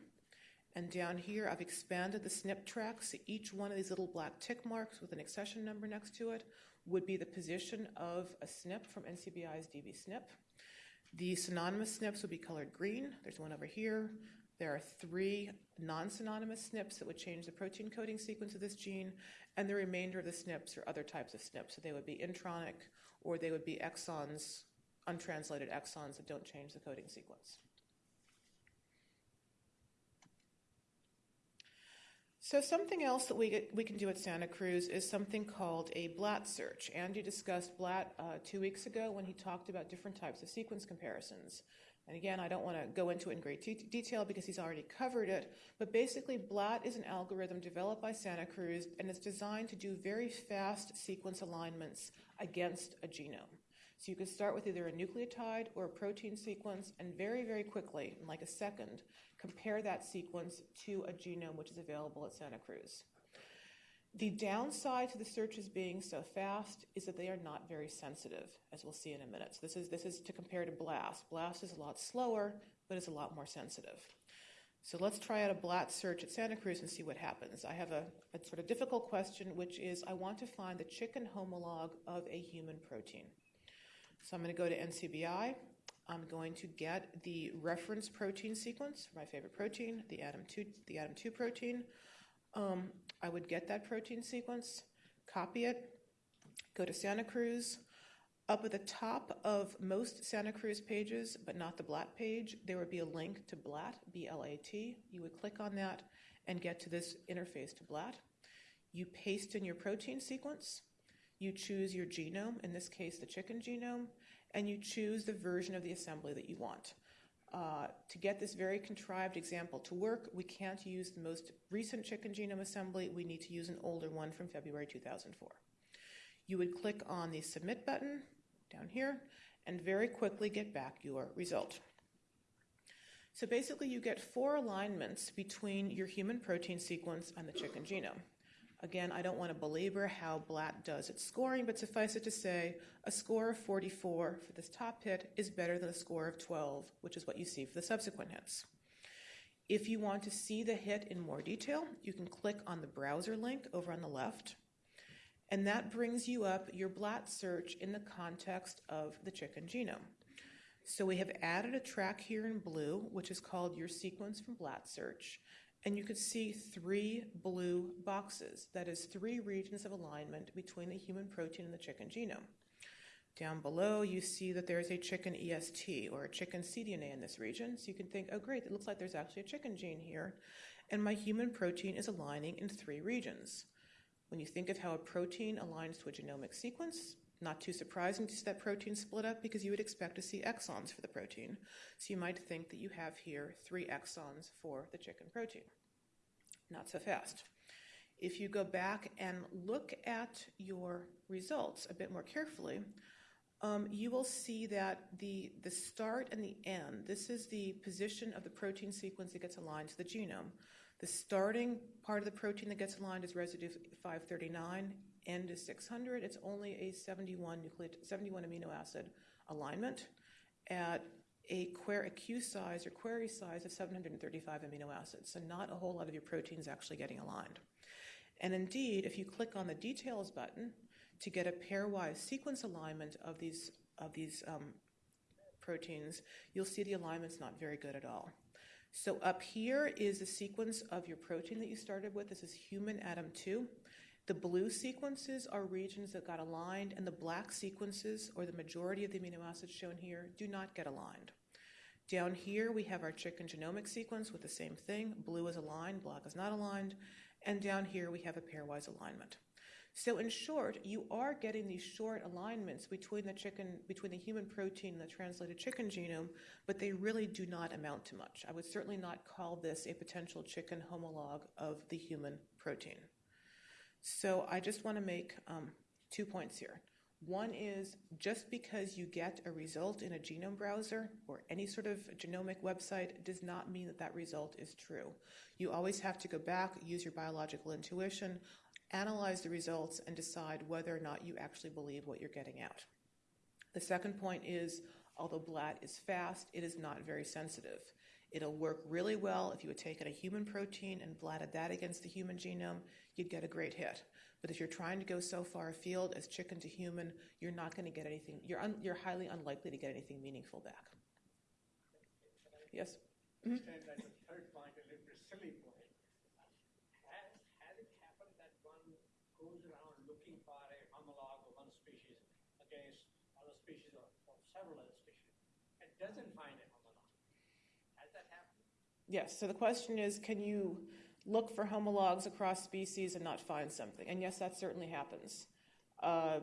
And down here, I've expanded the SNP tracks. So each one of these little black tick marks with an accession number next to it would be the position of a SNP from NCBI's dbSNP. The synonymous SNPs would be colored green. There's one over here. There are three non synonymous SNPs that would change the protein coding sequence of this gene, and the remainder of the SNPs are other types of SNPs. So they would be intronic or they would be exons, untranslated exons that don't change the coding sequence. So something else that we, we can do at Santa Cruz is something called a BLAT search. Andy discussed BLAT uh, two weeks ago when he talked about different types of sequence comparisons. And again, I don't want to go into it in great de- detail because he's already covered it, but basically, BLAT is an algorithm developed by Santa Cruz and it's designed to do very fast sequence alignments against a genome. So you can start with either a nucleotide or a protein sequence and very, very quickly, in like a second, compare that sequence to a genome which is available at Santa Cruz. The downside to the searches being so fast is that they are not very sensitive, as we'll see in a minute. So this is, this is to compare to BLAST. BLAST is a lot slower, but is a lot more sensitive. So let's try out a BLAT search at Santa Cruz and see what happens. I have a, a sort of difficult question, which is I want to find the chicken homolog of a human protein. So I'm going to go to NCBI. I'm going to get the reference protein sequence for my favorite protein, the ADAM2, the ADAM2 protein. Um, I would get that protein sequence, copy it, go to Santa Cruz. Up at the top of most Santa Cruz pages, but not the BLAT page, there would be a link to BLAT, B L A T. You would click on that and get to this interface to BLAT. You paste in your protein sequence. You choose your genome, in this case, the chicken genome, and you choose the version of the assembly that you want. Uh, to get this very contrived example to work, we can't use the most recent chicken genome assembly. We need to use an older one from February 2004. You would click on the submit button down here and very quickly get back your result. So basically, you get four alignments between your human protein sequence and the chicken genome. Again, I don't want to belabor how BLAT does its scoring, but suffice it to say, a score of 44 for this top hit is better than a score of 12, which is what you see for the subsequent hits. If you want to see the hit in more detail, you can click on the browser link over on the left, and that brings you up your BLAT search in the context of the chicken genome. So we have added a track here in blue, which is called your sequence from BLAT search and you could see three blue boxes. That is three regions of alignment between the human protein and the chicken genome. Down below, you see that there is a chicken EST or a chicken cDNA in this region. So you can think, oh, great, it looks like there's actually a chicken gene here. And my human protein is aligning in three regions. When you think of how a protein aligns to a genomic sequence, not too surprising to see that protein split up because you would expect to see exons for the protein. So you might think that you have here three exons for the chicken protein. Not so fast. If you go back and look at your results a bit more carefully, um, you will see that the, the start and the end, this is the position of the protein sequence that gets aligned to the genome. The starting part of the protein that gets aligned is residue 539, end is 600. It's only a 71 nucleotide, 71 amino acid alignment at a, query, size or query size of 735 amino acids. So not a whole lot of your proteins actually getting aligned. And indeed, if you click on the details button to get a pairwise sequence alignment of these, of these um, proteins, you'll see the alignment's not very good at all. So up here is the sequence of your protein that you started with. This is human atom 2. The blue sequences are regions that got aligned, and the black sequences, or the majority of the amino acids shown here, do not get aligned. Down here, we have our chicken genomic sequence with the same thing. Blue is aligned, black is not aligned. And down here, we have a pairwise alignment. So in short, you are getting these short alignments between the chicken, between the human protein and the translated chicken genome, but they really do not amount to much. I would certainly not call this a potential chicken homologue of the human protein. So I just want to make um, two points here. One is just because you get a result in a genome browser or any sort of genomic website does not mean that that result is true. You always have to go back, use your biological intuition, analyze the results, and decide whether or not you actually believe what you're getting out. The second point is although BLAT is fast, it is not very sensitive. It'll work really well if you had taken a human protein and blatted that against the human genome, you'd get a great hit. But if you're trying to go so far afield as chicken to human, you're not going to get anything, you're, un, you're highly unlikely to get anything meaningful back. Yes? Mm-hmm. That the third point, a little bit silly point. Has, has it happened that one goes around looking for a homologue of one species against other species or, or several other species and doesn't find a homologue? Has that happened? Yes. So the question is can you look for homologs across species and not find something? And yes, that certainly happens. Uh,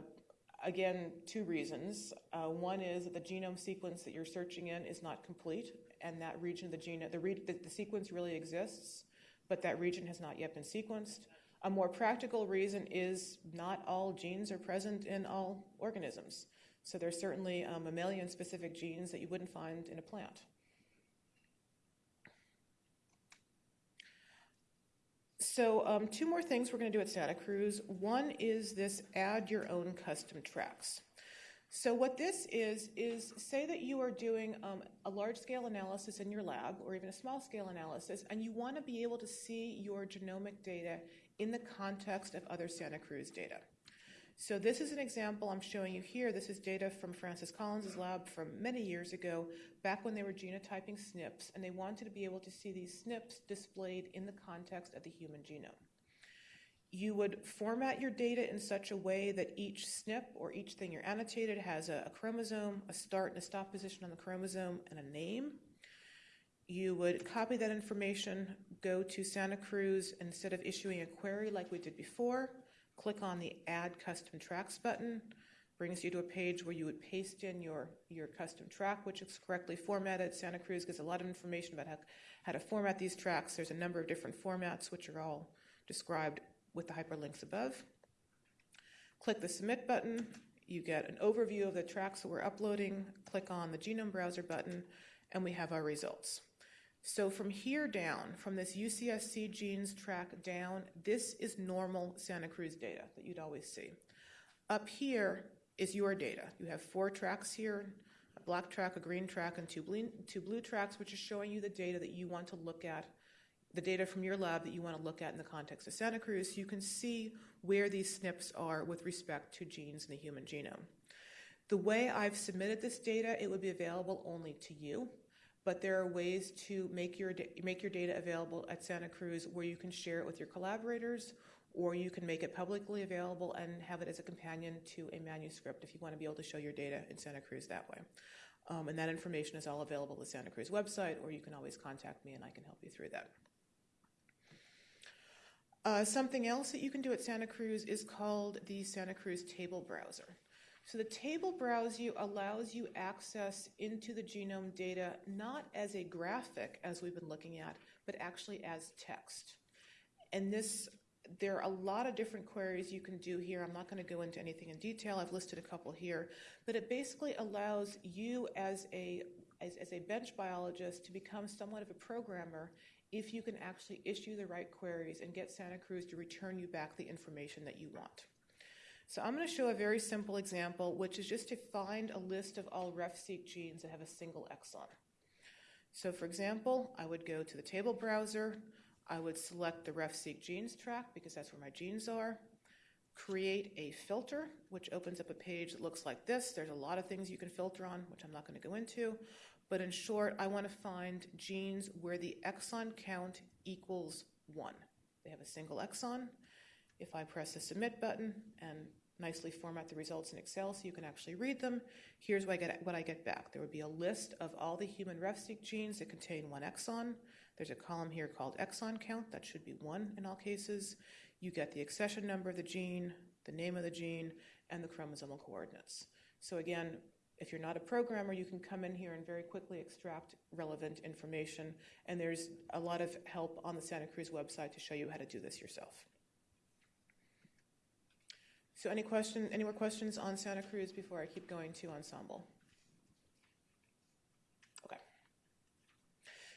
again, two reasons. Uh, one is that the genome sequence that you're searching in is not complete, and that region of the genome, the, re- the, the sequence really exists, but that region has not yet been sequenced. A more practical reason is not all genes are present in all organisms. So there's certainly um, mammalian specific genes that you wouldn't find in a plant. So, um, two more things we're going to do at Santa Cruz. One is this add your own custom tracks. So, what this is, is say that you are doing um, a large scale analysis in your lab or even a small scale analysis, and you want to be able to see your genomic data in the context of other Santa Cruz data. So this is an example I'm showing you here. This is data from Francis Collins' lab from many years ago, back when they were genotyping SNPs, and they wanted to be able to see these SNPs displayed in the context of the human genome. You would format your data in such a way that each SNP or each thing you're annotated has a, a chromosome, a start and a stop position on the chromosome, and a name. You would copy that information, go to Santa Cruz, instead of issuing a query like we did before, click on the Add Custom Tracks button, brings you to a page where you would paste in your, your custom track, which is correctly formatted. Santa Cruz gives a lot of information about how, how to format these tracks. There's a number of different formats, which are all described with the hyperlinks above. Click the Submit button. You get an overview of the tracks that we're uploading. Click on the Genome Browser button, and we have our results. So from here down, from this UCSC genes track down, this is normal Santa Cruz data that you'd always see. Up here is your data. You have four tracks here, a black track, a green track, and two blue, two blue tracks, which is showing you the data that you want to look at, the data from your lab that you want to look at in the context of Santa Cruz, you can see where these SNPs are with respect to genes in the human genome. The way I've submitted this data, it would be available only to you but there are ways to make your make your data available at Santa Cruz where you can share it with your collaborators or you can make it publicly available and have it as a companion to a manuscript if you want to be able to show your data in Santa Cruz that way. Um, and that information is all available at the Santa Cruz website, or you can always contact me and I can help you through that. Uh, something else that you can do at Santa Cruz is called the Santa Cruz Table Browser. So the table browse you allows you access into the genome data not as a graphic as we've been looking at, but actually as text. And this there are a lot of different queries you can do here. I'm not going to go into anything in detail. I've listed a couple here, but it basically allows you as a as, as a bench biologist to become somewhat of a programmer if you can actually issue the right queries and get Santa Cruz to return you back the information that you want. So I'm going to show a very simple example, which is just to find a list of all RefSeq genes that have a single exon. So for example, I would go to the table browser, I would select the RefSeq genes track because that's where my genes are. Create a filter, which opens up a page that looks like this. There's a lot of things you can filter on, which I'm not going to go into. But in short, I want to find genes where the exon count equals one. They have a single exon. If I press the submit button and nicely format the results in Excel so you can actually read them, here's what I get, what I get back. There would be a list of all the human RefSeq genes that contain one exon. There's a column here called exon count. That should be one in all cases. You get the accession number of the gene, the name of the gene, and the chromosomal coordinates. So again, if you're not a programmer, you can come in here and very quickly extract relevant information. And there's a lot of help on the Santa Cruz website to show you how to do this yourself. So any question, any more questions on Santa Cruz before I keep going to Ensembl? Okay.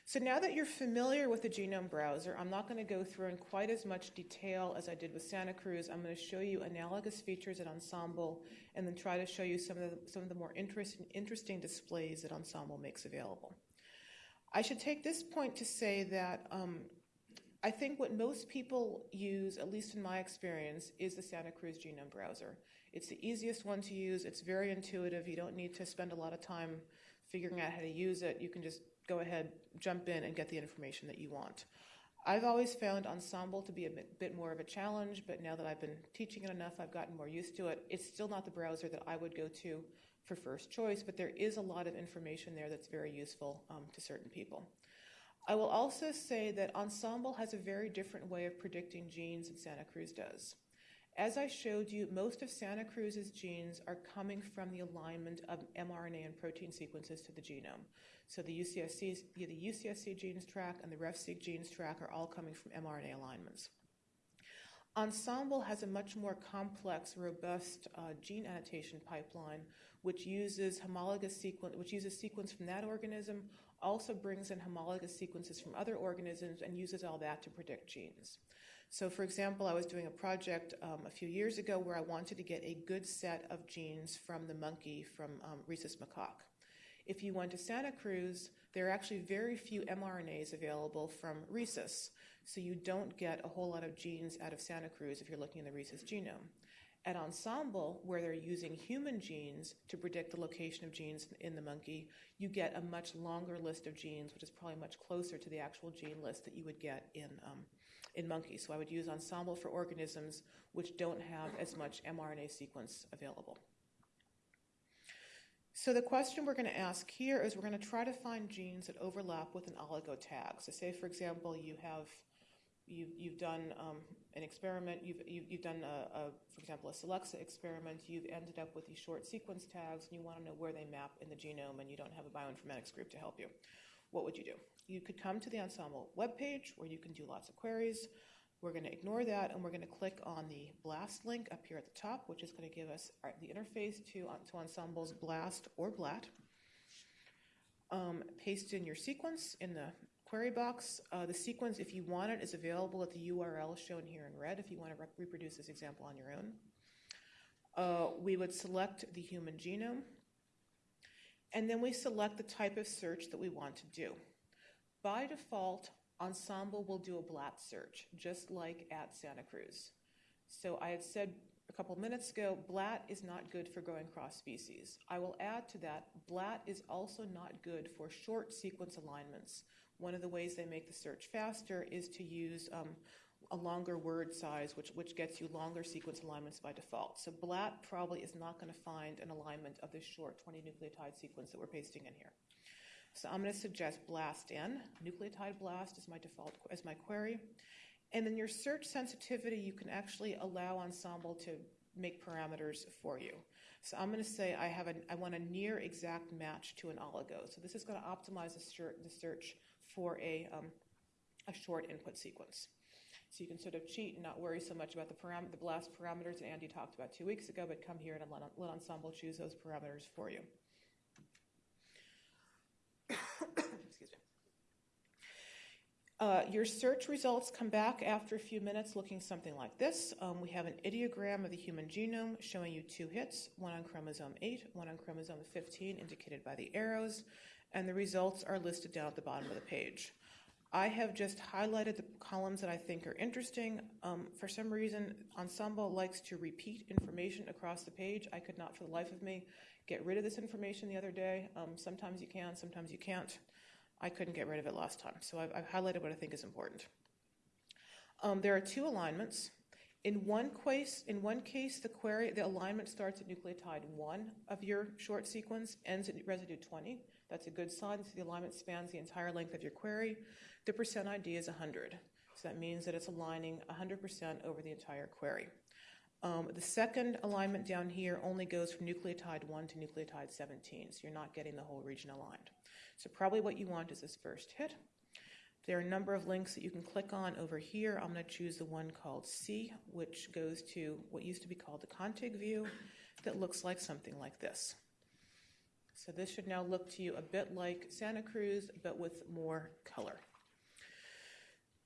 So now that you're familiar with the genome browser, I'm not going to go through in quite as much detail as I did with Santa Cruz. I'm going to show you analogous features at Ensembl and then try to show you some of the, some of the more interesting, interesting displays that Ensembl makes available. I should take this point to say that um, I think what most people use, at least in my experience, is the Santa Cruz Genome Browser. It's the easiest one to use. It's very intuitive. You don't need to spend a lot of time figuring out how to use it. You can just go ahead, jump in, and get the information that you want. I've always found Ensembl to be a bit, more of a challenge, but now that I've been teaching it enough, I've gotten more used to it. It's still not the browser that I would go to for first choice, but there is a lot of information there that's very useful um, to certain people. I will also say that Ensembl has a very different way of predicting genes than Santa Cruz does. As I showed you, most of Santa Cruz's genes are coming from the alignment of mRNA and protein sequences to the genome. So the UCSC, the UCSC genes track and the RefSeq genes track are all coming from mRNA alignments. Ensembl has a much more complex, robust uh, gene annotation pipeline, which uses homologous sequence, which uses sequence from that organism also brings in homologous sequences from other organisms and uses all that to predict genes. So, for example, I was doing a project um, a few years ago where I wanted to get a good set of genes from the monkey from um, rhesus macaque. If you went to Santa Cruz, there are actually very few mRNAs available from rhesus, so you don't get a whole lot of genes out of Santa Cruz if you're looking in the rhesus genome. At Ensembl, where they're using human genes to predict the location of genes in the monkey, you get a much longer list of genes, which is probably much closer to the actual gene list that you would get in, um, in monkeys. So I would use Ensembl for organisms which don't have as much mRNA sequence available. So the question we're going to ask here is we're going to try to find genes that overlap with an oligo tag. So say, for example, you have you've, you've done um, an experiment, you've, you've, you've done, a, a, for example, a Solexa experiment, you've ended up with these short sequence tags, and you want to know where they map in the genome, and you don't have a bioinformatics group to help you. What would you do? You could come to the Ensembl webpage where you can do lots of queries. We're going to ignore that, and we're going to click on the BLAST link up here at the top, which is going to give us our, the interface to, to Ensembl's BLAST or BLAT. Um, paste in your sequence in the query box. Uh, the sequence, if you want it, is available at the URL shown here in red if you want to re- reproduce this example on your own. Uh, we would select the human genome, and then we select the type of search that we want to do. By default, Ensembl will do a BLAT search, just like at Santa Cruz. So I had said a couple minutes ago, BLAT is not good for growing cross species. I will add to that, BLAT is also not good for short sequence alignments. One of the ways they make the search faster is to use um, a longer word size, which, which gets you longer sequence alignments by default. So BLAT probably is not going to find an alignment of this short 20 nucleotide sequence that we're pasting in here. So I'm going to suggest BLAST in. Nucleotide BLAST is my default as my query. And then your search sensitivity, you can actually allow Ensembl to make parameters for you. So I'm going to say I have a, I want a near exact match to an oligo. So this is going to optimize the search, the search for a, um, a short input sequence. So you can sort of cheat and not worry so much about the, param- the BLAST parameters that Andy talked about two weeks ago, but come here and let, let Ensembl choose those parameters for you. Excuse me. Uh, your search results come back after a few minutes looking something like this. Um, we have an ideogram of the human genome showing you two hits, one on chromosome 8, one on chromosome 15, indicated by the arrows, and the results are listed down at the bottom of the page. I have just highlighted the columns that I think are interesting. Um, for some reason, Ensembl likes to repeat information across the page. I could not, for the life of me, get rid of this information the other day. Um, sometimes you can, sometimes you can't. I couldn't get rid of it last time, so I've, I've highlighted what I think is important. Um, there are two alignments. In one case, in one case, the query, the alignment starts at nucleotide one of your short sequence, ends at residue 20. That's a good sign. So the alignment spans the entire length of your query. The percent ID is 100. So that means that it's aligning 100% over the entire query. Um, the second alignment down here only goes from nucleotide 1 to nucleotide 17, so you're not getting the whole region aligned. So probably what you want is this first hit. There are a number of links that you can click on over here. I'm going to choose the one called C, which goes to what used to be called the ContigView that looks like something like this. So this should now look to you a bit like Santa Cruz, but with more color.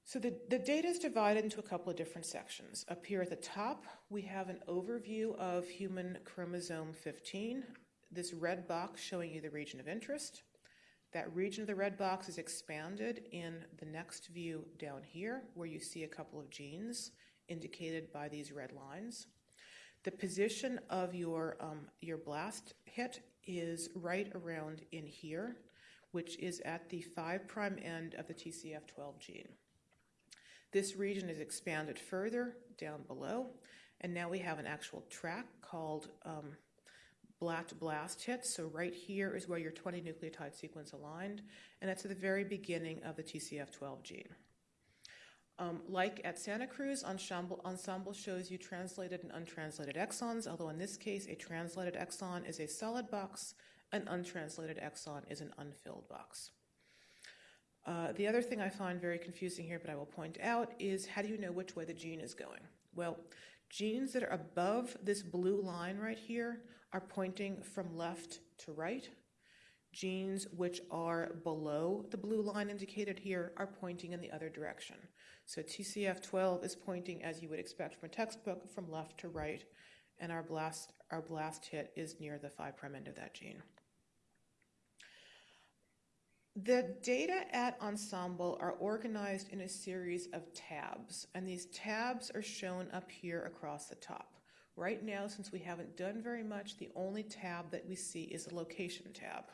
So the, the data is divided into a couple of different sections. Up here at the top, we have an overview of human chromosome 15, this red box showing you the region of interest. That region of the red box is expanded in the next view down here, where you see a couple of genes indicated by these red lines. The position of your, um, your blast hit is right around in here, which is at the 5' end of the TCF12 gene. This region is expanded further down below, and now we have an actual track called um, blast hit. So right here is where your 20 nucleotide sequence aligned, and that's at the very beginning of the TCF12 gene. Um, like at Santa Cruz, Ensembl, Ensembl shows you translated and untranslated exons, although in this case, a translated exon is a solid box, an untranslated exon is an unfilled box. Uh, the other thing I find very confusing here, but I will point out, is how do you know which way the gene is going? Well, genes that are above this blue line right here are pointing from left to right. Genes which are below the blue line indicated here are pointing in the other direction. So TCF12 is pointing, as you would expect from a textbook, from left to right, and our blast, our blast hit is near the 5' end of that gene. The data at Ensembl are organized in a series of tabs, and these tabs are shown up here across the top. Right now, since we haven't done very much, the only tab that we see is the location tab.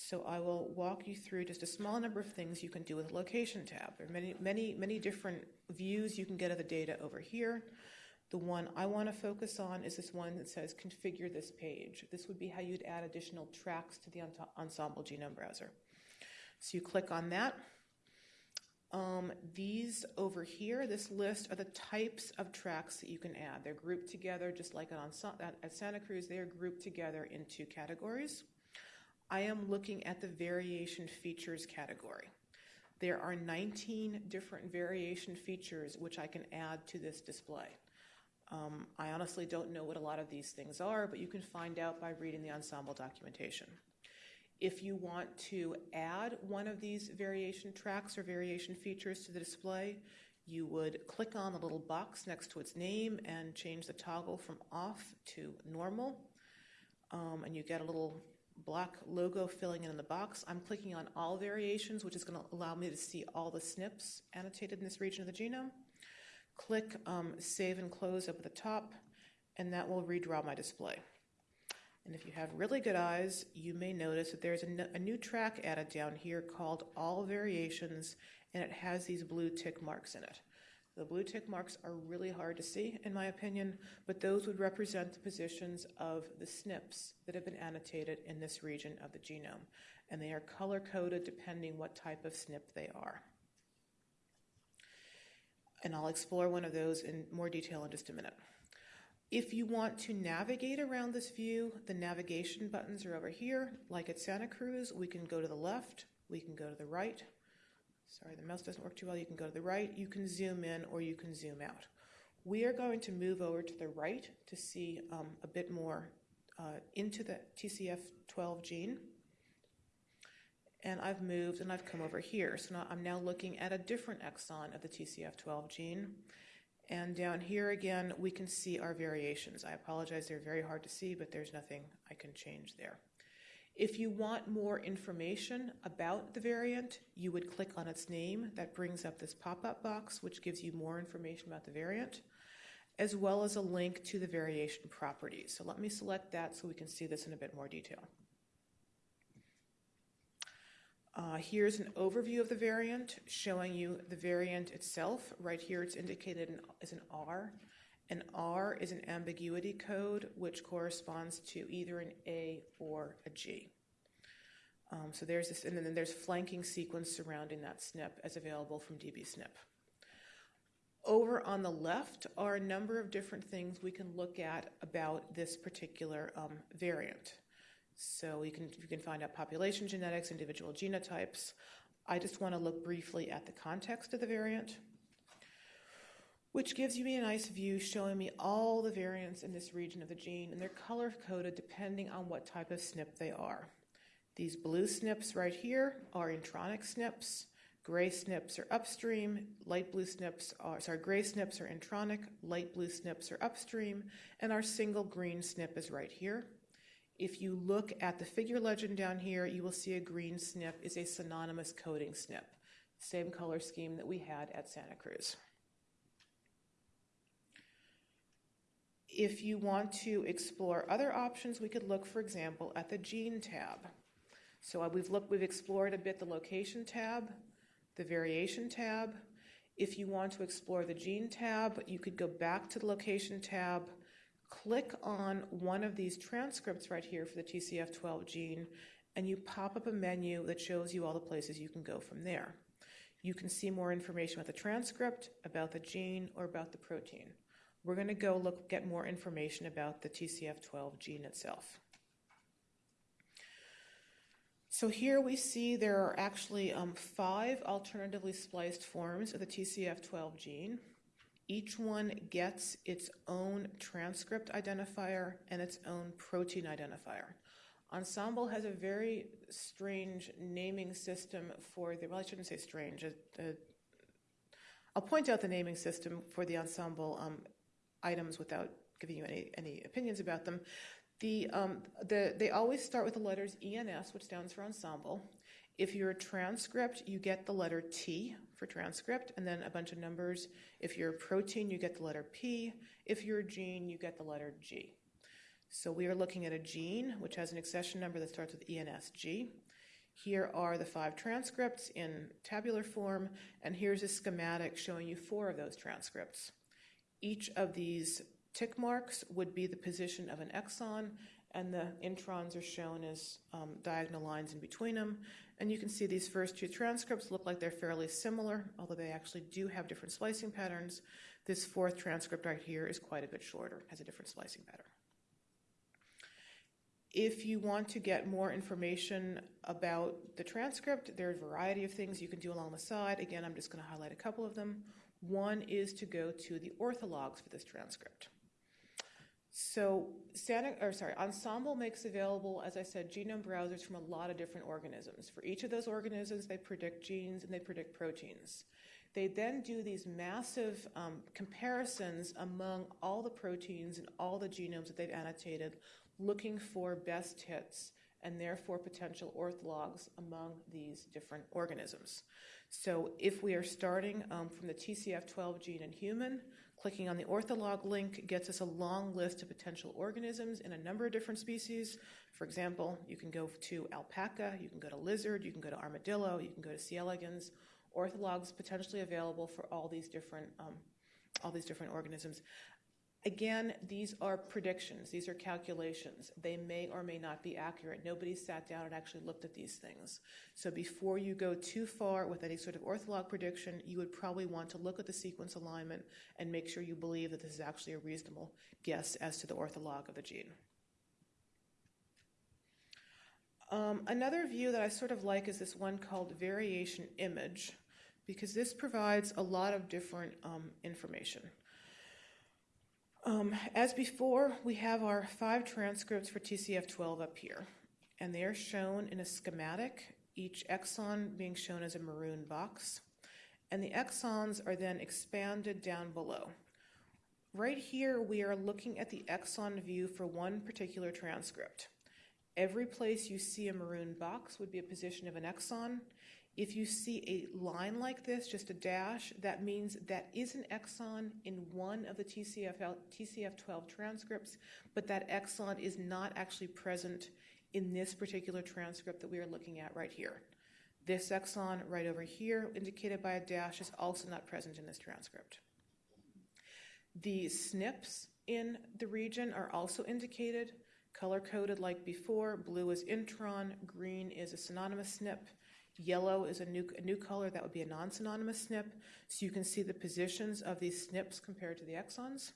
So I will walk you through just a small number of things you can do with the location tab. There are many, many, many different views you can get of the data over here. The one I want to focus on is this one that says configure this page. This would be how you'd add additional tracks to the Ensembl genome browser. So you click on that. Um, these over here, this list are the types of tracks that you can add. They're grouped together, just like at, at Santa Cruz, they are grouped together into categories. I am looking at the variation features category. There are 19 different variation features which I can add to this display. Um, I honestly don't know what a lot of these things are, but you can find out by reading the Ensembl documentation. If you want to add one of these variation tracks or variation features to the display, you would click on the little box next to its name and change the toggle from off to normal. Um, and you get a little black logo filling in the box. I'm clicking on all variations, which is going to allow me to see all the SNPs annotated in this region of the genome. Click um, Save and Close up at the top, and that will redraw my display. And if you have really good eyes, you may notice that there's a new track added down here called All Variations, and it has these blue tick marks in it. The blue tick marks are really hard to see, in my opinion, but those would represent the positions of the SNPs that have been annotated in this region of the genome, and they are color coded depending what type of SNP they are. And I'll explore one of those in more detail in just a minute. If you want to navigate around this view, the navigation buttons are over here. Like at Santa Cruz, we can go to the left, we can go to the right. Sorry, the mouse doesn't work too well. You can go to the right, you can zoom in, or you can zoom out. We are going to move over to the right to see um, a bit more uh, into the TCF12 gene. And I've moved and I've come over here. So now I'm now looking at a different exon of the TCF12 gene. And down here again, we can see our variations. I apologize, they're very hard to see, but there's nothing I can change there. If you want more information about the variant, you would click on its name. That brings up this pop up box, which gives you more information about the variant, as well as a link to the variation properties. So let me select that so we can see this in a bit more detail. Uh, here's an overview of the variant showing you the variant itself. Right here, it's indicated as an R. An R is an ambiguity code, which corresponds to either an A or a G. Um, so there's this, and then there's flanking sequence surrounding that SNP as available from DBSNP. Over on the left are a number of different things we can look at about this particular um, variant. So you can, you can find out population genetics, individual genotypes. I just want to look briefly at the context of the variant, which gives you me a nice view showing me all the variants in this region of the gene, and they're color coded depending on what type of SNP they are. These blue SNPs right here are intronic SNPs. Gray SNPs are upstream, light blue SNPs are, sorry, gray SNPs are intronic, light blue SNPs are upstream, and our single green SNP is right here. If you look at the figure legend down here, you will see a green SNP is a synonymous coding SNP, same color scheme that we had at Santa Cruz. If you want to explore other options, we could look, for example, at the Gene tab. So uh, we've looked, we've explored a bit the Location tab, the Variation tab. If you want to explore the Gene tab, you could go back to the Location tab, click on one of these transcripts right here for the TCF12 gene, and you pop up a menu that shows you all the places you can go from there. You can see more information about the transcript, about the gene, or about the protein. We're going to go look get more information about the TCF12 gene itself. So here we see there are actually um, five alternatively spliced forms of the TCF12 gene. Each one gets its own transcript identifier and its own protein identifier. Ensembl has a very strange naming system for the, well, I shouldn't say strange. Uh, uh, I'll point out the naming system for the Ensembl um, items without giving you any, any opinions about them. The, um, the, they always start with the letters ENS, which stands for Ensembl. If you're a transcript, you get the letter T for transcript, and then a bunch of numbers. If you're a protein, you get the letter P. If you're a gene, you get the letter G. So we are looking at a gene, which has an accession number that starts with ENSG. Here are the five transcripts in tabular form, and here's a schematic showing you four of those transcripts. Each of these tick marks would be the position of an exon, and the introns are shown as um, diagonal lines in between them. And you can see these first two transcripts look like they're fairly similar, although they actually do have different splicing patterns. This fourth transcript right here is quite a bit shorter, has a different splicing pattern. If you want to get more information about the transcript, there are a variety of things you can do along the side. Again, I'm just going to highlight a couple of them. One is to go to the orthologs for this transcript. So or sorry, Ensembl makes available, as I said, genome browsers from a lot of different organisms. For each of those organisms, they predict genes and they predict proteins. They then do these massive um, comparisons among all the proteins and all the genomes that they've annotated, looking for best hits and therefore potential orthologs among these different organisms. So if we are starting um, from the TCF12 gene in human, Clicking on the ortholog link gets us a long list of potential organisms in a number of different species. For example, you can go to alpaca, you can go to lizard, you can go to armadillo, you can go to C. elegans. Orthologs potentially available for all these different um, all these different organisms. Again, these are predictions, these are calculations. They may or may not be accurate. Nobody sat down and actually looked at these things. So before you go too far with any sort of ortholog prediction, you would probably want to look at the sequence alignment and make sure you believe that this is actually a reasonable guess as to the ortholog of the gene. Um, another view that I sort of like is this one called variation image, because this provides a lot of different um, information. Um, as before, we have our five transcripts for TCF12 up here, and they are shown in a schematic, each exon being shown as a maroon box, and the exons are then expanded down below. Right here, we are looking at the exon view for one particular transcript. Every place you see a maroon box would be a position of an exon. If you see a line like this, just a dash, that means that is an exon in one of the TCF, TCF12 transcripts, but that exon is not actually present in this particular transcript that we are looking at right here. This exon right over here, indicated by a dash, is also not present in this transcript. The SNPs in the region are also indicated, color coded like before. Blue is intron, green is a synonymous SNP, yellow is a new, a new color, that would be a non synonymous SNP. So you can see the positions of these SNPs compared to the exons.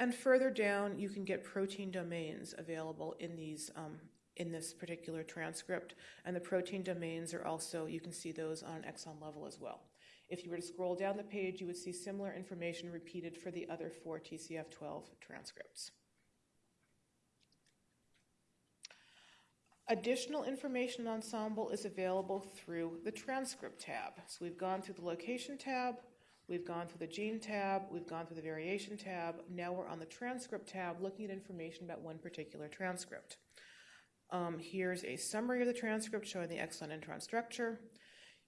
And further down, you can get protein domains available in these um, in this particular transcript. And the protein domains are also, you can see those on an exon level as well. If you were to scroll down the page, you would see similar information repeated for the other four TCF12 transcripts. Additional information on Ensembl is available through the transcript tab. So we've gone through the location tab, we've gone through the gene tab, we've gone through the variation tab. Now we're on the transcript tab looking at information about one particular transcript. Um, here's a summary of the transcript showing the exon intron structure.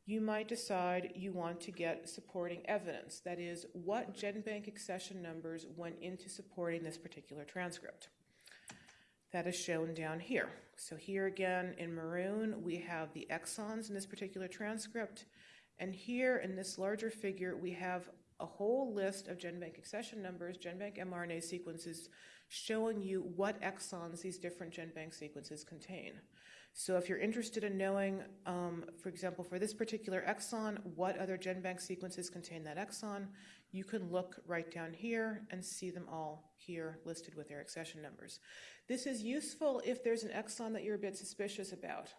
You might decide you want to get supporting evidence, that is, what GenBank accession numbers went into supporting this particular transcript. That is shown down here. So, here again in maroon, we have the exons in this particular transcript. And here in this larger figure, we have a whole list of GenBank accession numbers, GenBank mRNA sequences, showing you what exons these different GenBank sequences contain. So if you're interested in knowing, um, for example, for this particular exon, what other GenBank sequences contain that exon, you can look right down here and see them all here listed with their accession numbers. This is useful if there's an exon that you're a bit suspicious about.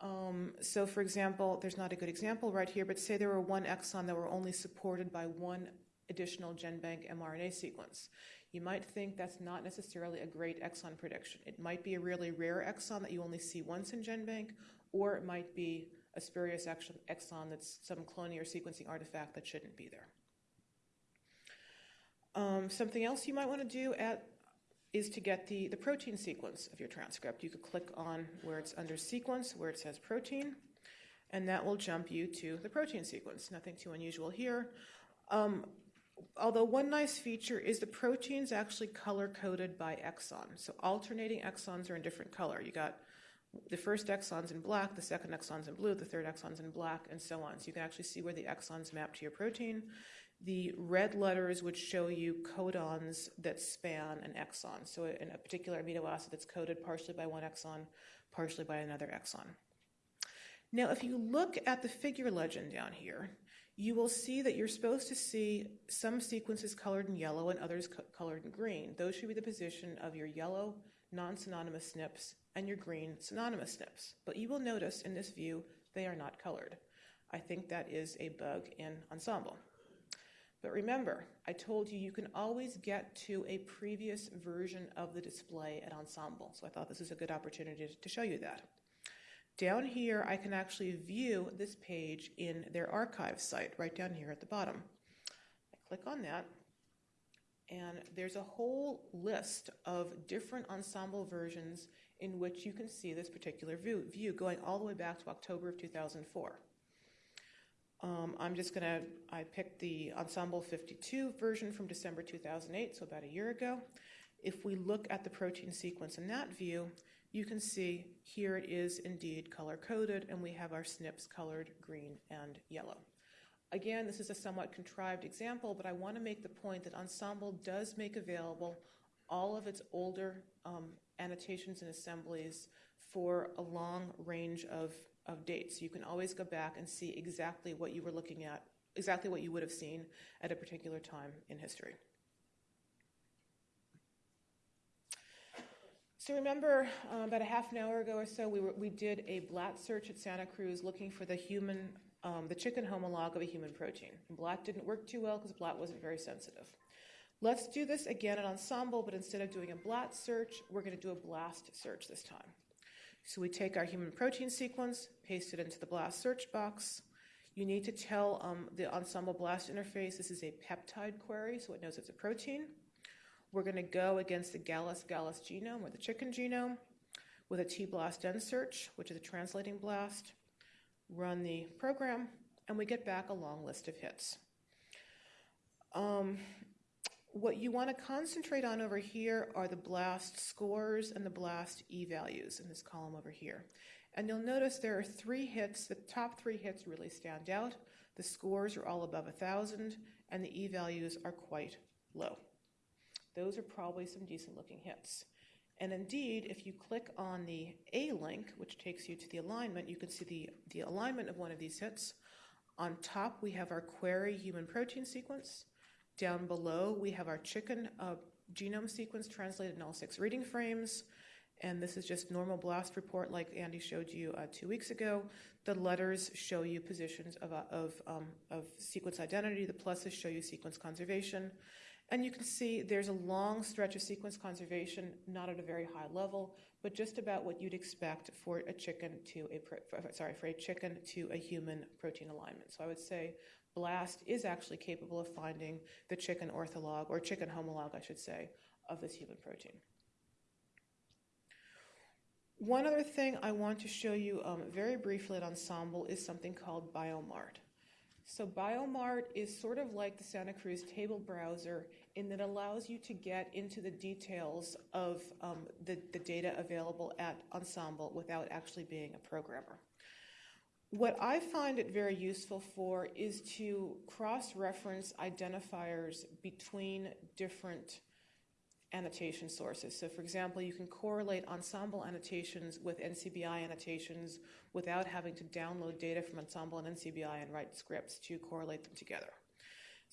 Um, so, for example, there's not a good example right here, but say there were one exon that were only supported by one additional GenBank mRNA sequence. You might think that's not necessarily a great exon prediction. It might be a really rare exon that you only see once in GenBank, or it might be a spurious exon that's some cloning or sequencing artifact that shouldn't be there. Um, something else you might want to do at is to get the, the protein sequence of your transcript. You could click on where it's under sequence, where it says protein, and that will jump you to the protein sequence. Nothing too unusual here. Um, although one nice feature is the proteins actually color coded by exon. So alternating exons are in different color. You got the first exon's in black, the second exon's in blue, the third exon's in black, and so on. So you can actually see where the exons map to your protein. The red letters would show you codons that span an exon. So, in a particular amino acid that's coded partially by one exon, partially by another exon. Now, if you look at the figure legend down here, you will see that you're supposed to see some sequences colored in yellow and others co- colored in green. Those should be the position of your yellow non synonymous SNPs and your green synonymous SNPs. But you will notice in this view they are not colored. I think that is a bug in Ensembl. But remember, I told you you can always get to a previous version of the display at Ensembl, So I thought this is a good opportunity to show you that. Down here, I can actually view this page in their archive site, right down here at the bottom. I click on that, and there's a whole list of different Ensembl versions in which you can see this particular view, view going all the way back to October of 2004. Um, I'm just going to, I picked the Ensembl 52 version from December 2008, so about a year ago. If we look at the protein sequence in that view, you can see here it is indeed color coded, and we have our SNPs colored green and yellow. Again, this is a somewhat contrived example, but I want to make the point that Ensembl does make available all of its older um, annotations and assemblies for a long range of of dates. You can always go back and see exactly what you were looking at, exactly what you would have seen at a particular time in history. So remember, uh, about a half an hour ago or so, we, were, we did a BLAT search at Santa Cruz looking for the human, um, the chicken homolog of a human protein. And BLAT didn't work too well because BLAT wasn't very sensitive. Let's do this again at Ensembl, but instead of doing a BLAT search, we're going to do a BLAST search this time. So we take our human protein sequence, paste it into the BLAST search box. You need to tell um, the Ensembl BLAST interface this is a peptide query, so it knows it's a protein. We're going to go against the Gallus Gallus genome or the chicken genome. with a T-blast N search, which is a translating blast, run the program, and we get back a long list of hits. Um, what you want to concentrate on over here are the blast scores and the blast E values in this column over here. And you'll notice there are three hits. The top three hits really stand out. The scores are all above 1,000, and the E values are quite low. Those are probably some decent looking hits. And indeed, if you click on the A link, which takes you to the alignment, you can see the, the alignment of one of these hits. On top, we have our query human protein sequence. Down below, we have our chicken uh, genome sequence translated in all six reading frames. And this is just normal blast report like Andy showed you uh, two weeks ago. The letters show you positions of, uh, of, um, of sequence identity. The pluses show you sequence conservation. And you can see there's a long stretch of sequence conservation, not at a very high level, but just about what you'd expect for a chicken to a pro- sorry for a chicken to a human protein alignment. So I would say BLAST is actually capable of finding the chicken ortholog or chicken homolog, I should say, of this human protein. One other thing I want to show you um, very briefly at Ensembl is something called BioMart. So BioMart is sort of like the Santa Cruz table browser in that allows you to get into the details of um, the, the data available at Ensembl without actually being a programmer. What I find it very useful for is to cross reference identifiers between different annotation sources. So, for example, you can correlate Ensembl annotations with NCBI annotations without having to download data from Ensembl and NCBI and write scripts to correlate them together.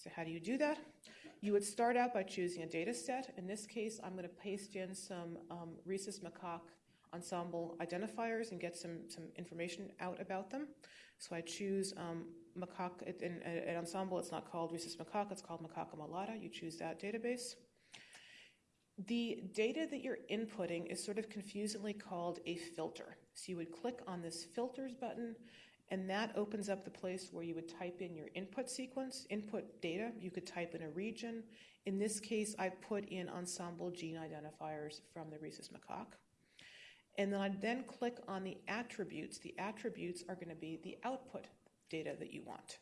So, how do you do that? You would start out by choosing a data set. In this case, I'm going to paste in some um, rhesus macaque Ensembl identifiers and get some, some information out about them. So I choose um, macaque, in, in, in, Ensembl it's not called rhesus macaque, it's called macaca mulatta. You choose that database. The data that you're inputting is sort of confusingly called a filter. So you would click on this filters button, and that opens up the place where you would type in your input sequence, input data. You could type in a region. In this case, I put in Ensembl gene identifiers from the rhesus macaque. And then I then click on the attributes. The attributes are going to be the output data that you want.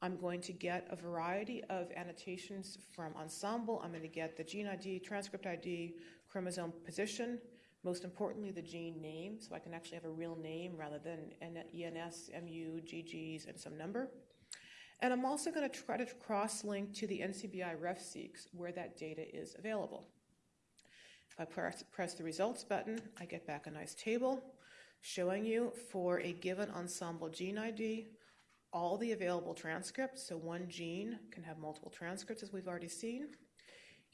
I'm going to get a variety of annotations from Ensembl. I'm going to get the gene ID, transcript ID, chromosome position, most importantly, the gene name, so I can actually have a real name rather than ENS, MU, GGs, and some number. And I'm also going to try to cross link to the NCBI RefSeqs where that data is available. If I press, press the results button, I get back a nice table showing you for a given Ensembl gene ID all the available transcripts. So one gene can have multiple transcripts, as we've already seen.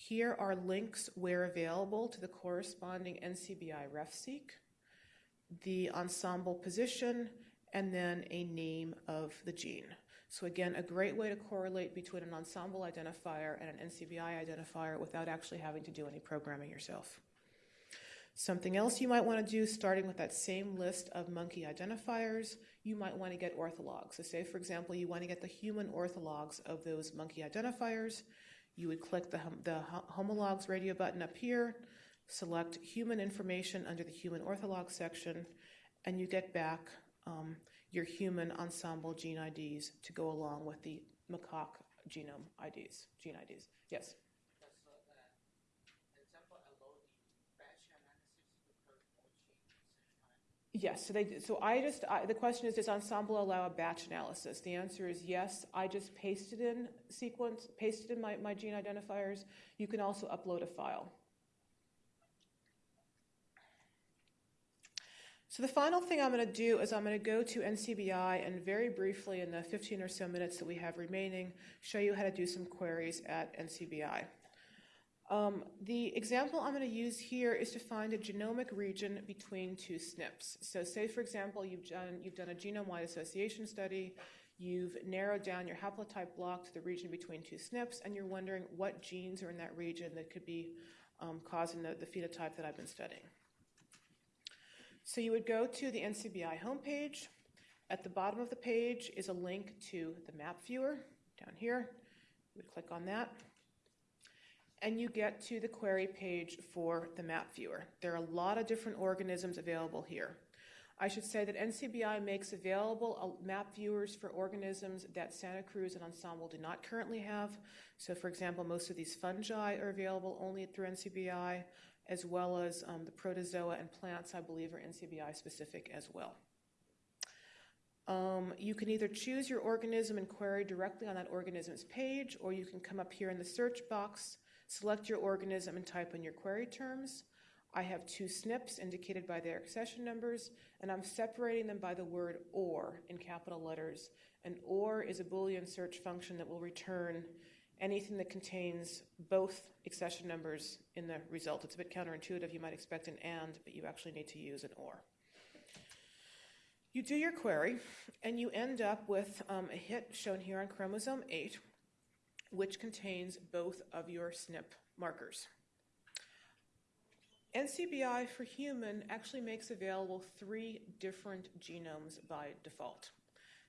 Here are links where available to the corresponding NCBI RefSeq, the Ensembl position, and then a name of the gene. So again, a great way to correlate between an Ensembl identifier and an NCBI identifier without actually having to do any programming yourself. Something else you might want to do, starting with that same list of monkey identifiers, you might want to get orthologs. So say, for example, you want to get the human orthologs of those monkey identifiers. You would click the, the homologs radio button up here, select human information under the human ortholog section, and you get back um, your human Ensembl gene IDs to go along with the macaque genome IDs, gene IDs. Yes? Yes, so they so I just I, the question is does Ensembl allow a batch analysis? The answer is yes. I just pasted in sequence, pasted in my, my gene identifiers. You can also upload a file. So the final thing I'm going to do is I'm going to go to NCBI and very briefly in the 15 or so minutes that we have remaining, show you how to do some queries at NCBI. Um, the example I'm going to use here is to find a genomic region between two SNPs. So say, for example, you've done, you've done a genome-wide association study, you've narrowed down your haplotype block to the region between two SNPs, and you're wondering what genes are in that region that could be um, causing the, the phenotype that I've been studying. So you would go to the NCBI homepage. At the bottom of the page is a link to the map viewer down here. You would click on that. And you get to the query page for the map viewer. There are a lot of different organisms available here. I should say that NCBI makes available uh, map viewers for organisms that Santa Cruz and Ensembl do not currently have. So, for example, most of these fungi are available only through NCBI, as well as um, the protozoa and plants, I believe, are NCBI specific as well. Um, you can either choose your organism and query directly on that organism's page, or you can come up here in the search box, select your organism, and type in your query terms. I have two SNPs indicated by their accession numbers, and I'm separating them by the word OR in capital letters. And OR is a Boolean search function that will return anything that contains both accession numbers in the result. It's a bit counterintuitive. You might expect an AND, but you actually need to use an OR. You do your query, and you end up with um, a hit shown here on chromosome 8, which contains both of your SNP markers. NCBI for human actually makes available three different genomes by default.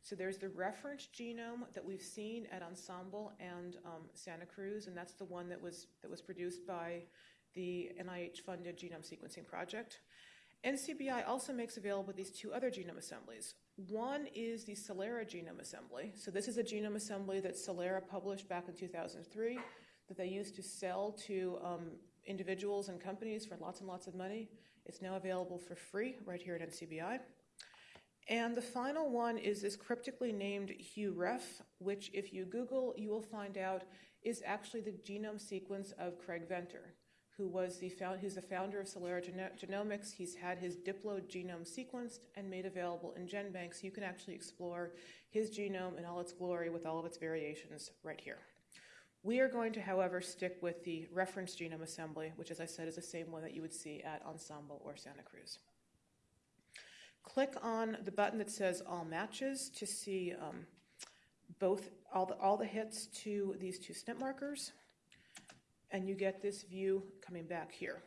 So there's the reference genome that we've seen at Ensembl and um, Santa Cruz, and that's the one that was that was produced by the NIH-funded genome sequencing project. NCBI also makes available these two other genome assemblies. One is the Celera genome assembly. So this is a genome assembly that Celera published back in 2003 that they used to sell to um, individuals and companies for lots and lots of money. It's now available for free right here at NCBI. And the final one is this cryptically named HuRef, which, if you Google, you will find out is actually the genome sequence of Craig Venter, who was the found, who's the founder of Celera Genomics. He's had his diplo genome sequenced and made available in GenBank, so you can actually explore his genome in all its glory with all of its variations right here. We are going to, however, stick with the reference genome assembly, which, as I said, is the same one that you would see at Ensembl or Santa Cruz. Click on the button that says All Matches to see um, both all the, all the hits to these two SNP markers, and you get this view coming back here.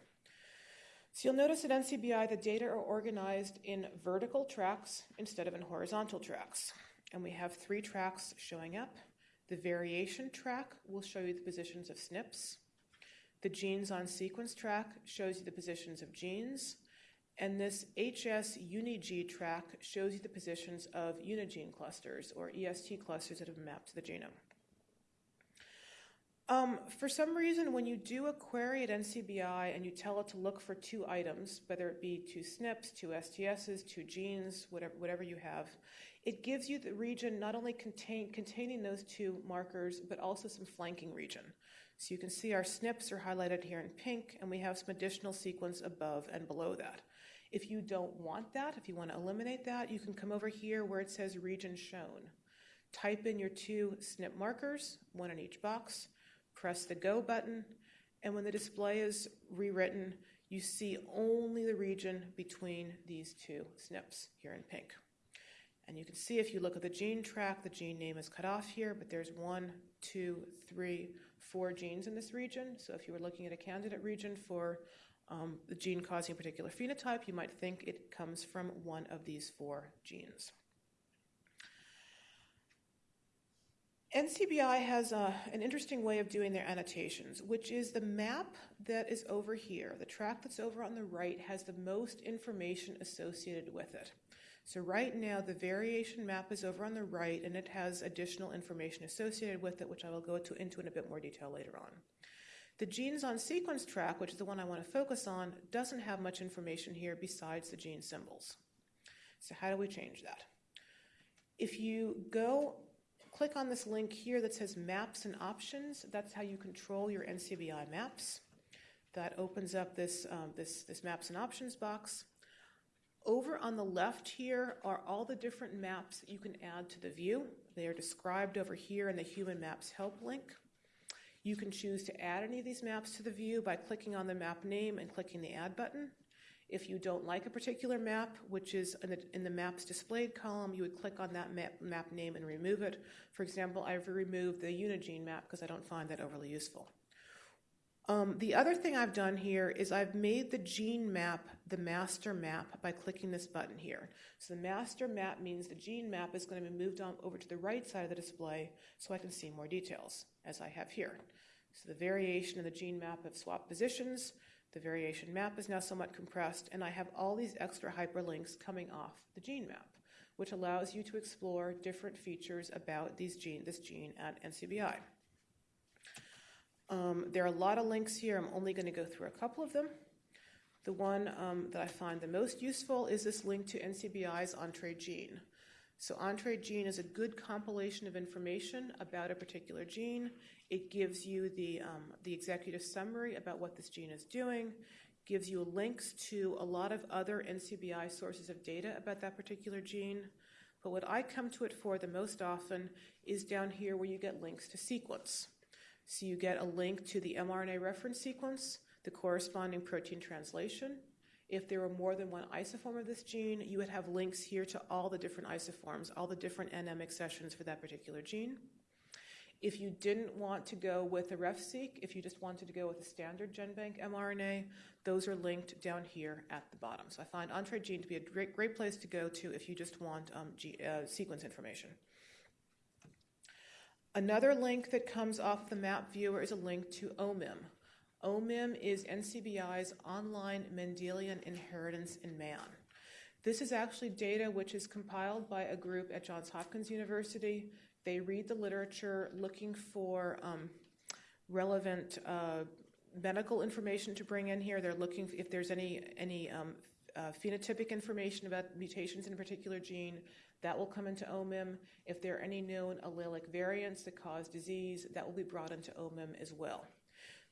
So you'll notice at NCBI the data are organized in vertical tracks instead of in horizontal tracks. And we have three tracks showing up. The variation track will show you the positions of SNPs. The genes on sequence track shows you the positions of genes. And this HS UniG track shows you the positions of unigene clusters or EST clusters that have mapped to the genome. Um, for some reason, when you do a query at NCBI and you tell it to look for two items, whether it be two SNPs, two STSs, two genes, whatever, whatever you have, it gives you the region not only contain, containing those two markers, but also some flanking region. So you can see our SNPs are highlighted here in pink, and we have some additional sequence above and below that. If you don't want that, if you want to eliminate that, you can come over here where it says region shown. Type in your two SNP markers, one in each box, press the go button, and when the display is rewritten, you see only the region between these two SNPs here in pink. And you can see if you look at the gene track, the gene name is cut off here, but there's one, two, three, four genes in this region. So if you were looking at a candidate region for um, the gene causing a particular phenotype, you might think it comes from one of these four genes. NCBI has a, an interesting way of doing their annotations, which is the map that is over here. The track that's over on the right has the most information associated with it. So right now, the variation map is over on the right, and it has additional information associated with it, which I will go to, into in a bit more detail later on. The genes on sequence track, which is the one I want to focus on, doesn't have much information here besides the gene symbols. So how do we change that? If you go click on this link here that says Maps and Options, that's how you control your NCBI maps. That opens up this, um, this, this Maps and Options box. Over on the left here are all the different maps that you can add to the view. They are described over here in the Human Maps Help link. You can choose to add any of these maps to the view by clicking on the map name and clicking the Add button. If you don't like a particular map, which is in the, in the Maps Displayed column, you would click on that map, map name and remove it. For example, I've removed the Unigene map because I don't find that overly useful. Um, the other thing I've done here is I've made the gene map the master map by clicking this button here. So the master map means the gene map is going to be moved on over to the right side of the display so I can see more details, as I have here. So the variation in the gene map of swap positions. The variation map is now somewhat compressed, and I have all these extra hyperlinks coming off the gene map, which allows you to explore different features about these gene, this gene at NCBI. Um, there are a lot of links here. I'm only going to go through a couple of them. The one um, that I find the most useful is this link to NCBI's Entrez gene. So, Entrez gene is a good compilation of information about a particular gene. It gives you the, um, the executive summary about what this gene is doing, gives you links to a lot of other NCBI sources of data about that particular gene. But what I come to it for the most often is down here where you get links to sequence. So, you get a link to the mRNA reference sequence, the corresponding protein translation. If there were more than one isoform of this gene, you would have links here to all the different isoforms, all the different NM accessions for that particular gene. If you didn't want to go with a RefSeq, if you just wanted to go with a standard GenBank mRNA, those are linked down here at the bottom. So I find Entrez Gene to be a great, great place to go to if you just want um, G, uh, sequence information. Another link that comes off the map viewer is a link to OMIM. OMIM is NCBI's online Mendelian inheritance in man. This is actually data which is compiled by a group at Johns Hopkins University. They read the literature looking for um, relevant uh, medical information to bring in here. They're looking if there's any any um, uh, phenotypic information about mutations in a particular gene. That will come into OMIM. If there are any known allelic variants that cause disease, that will be brought into OMIM as well.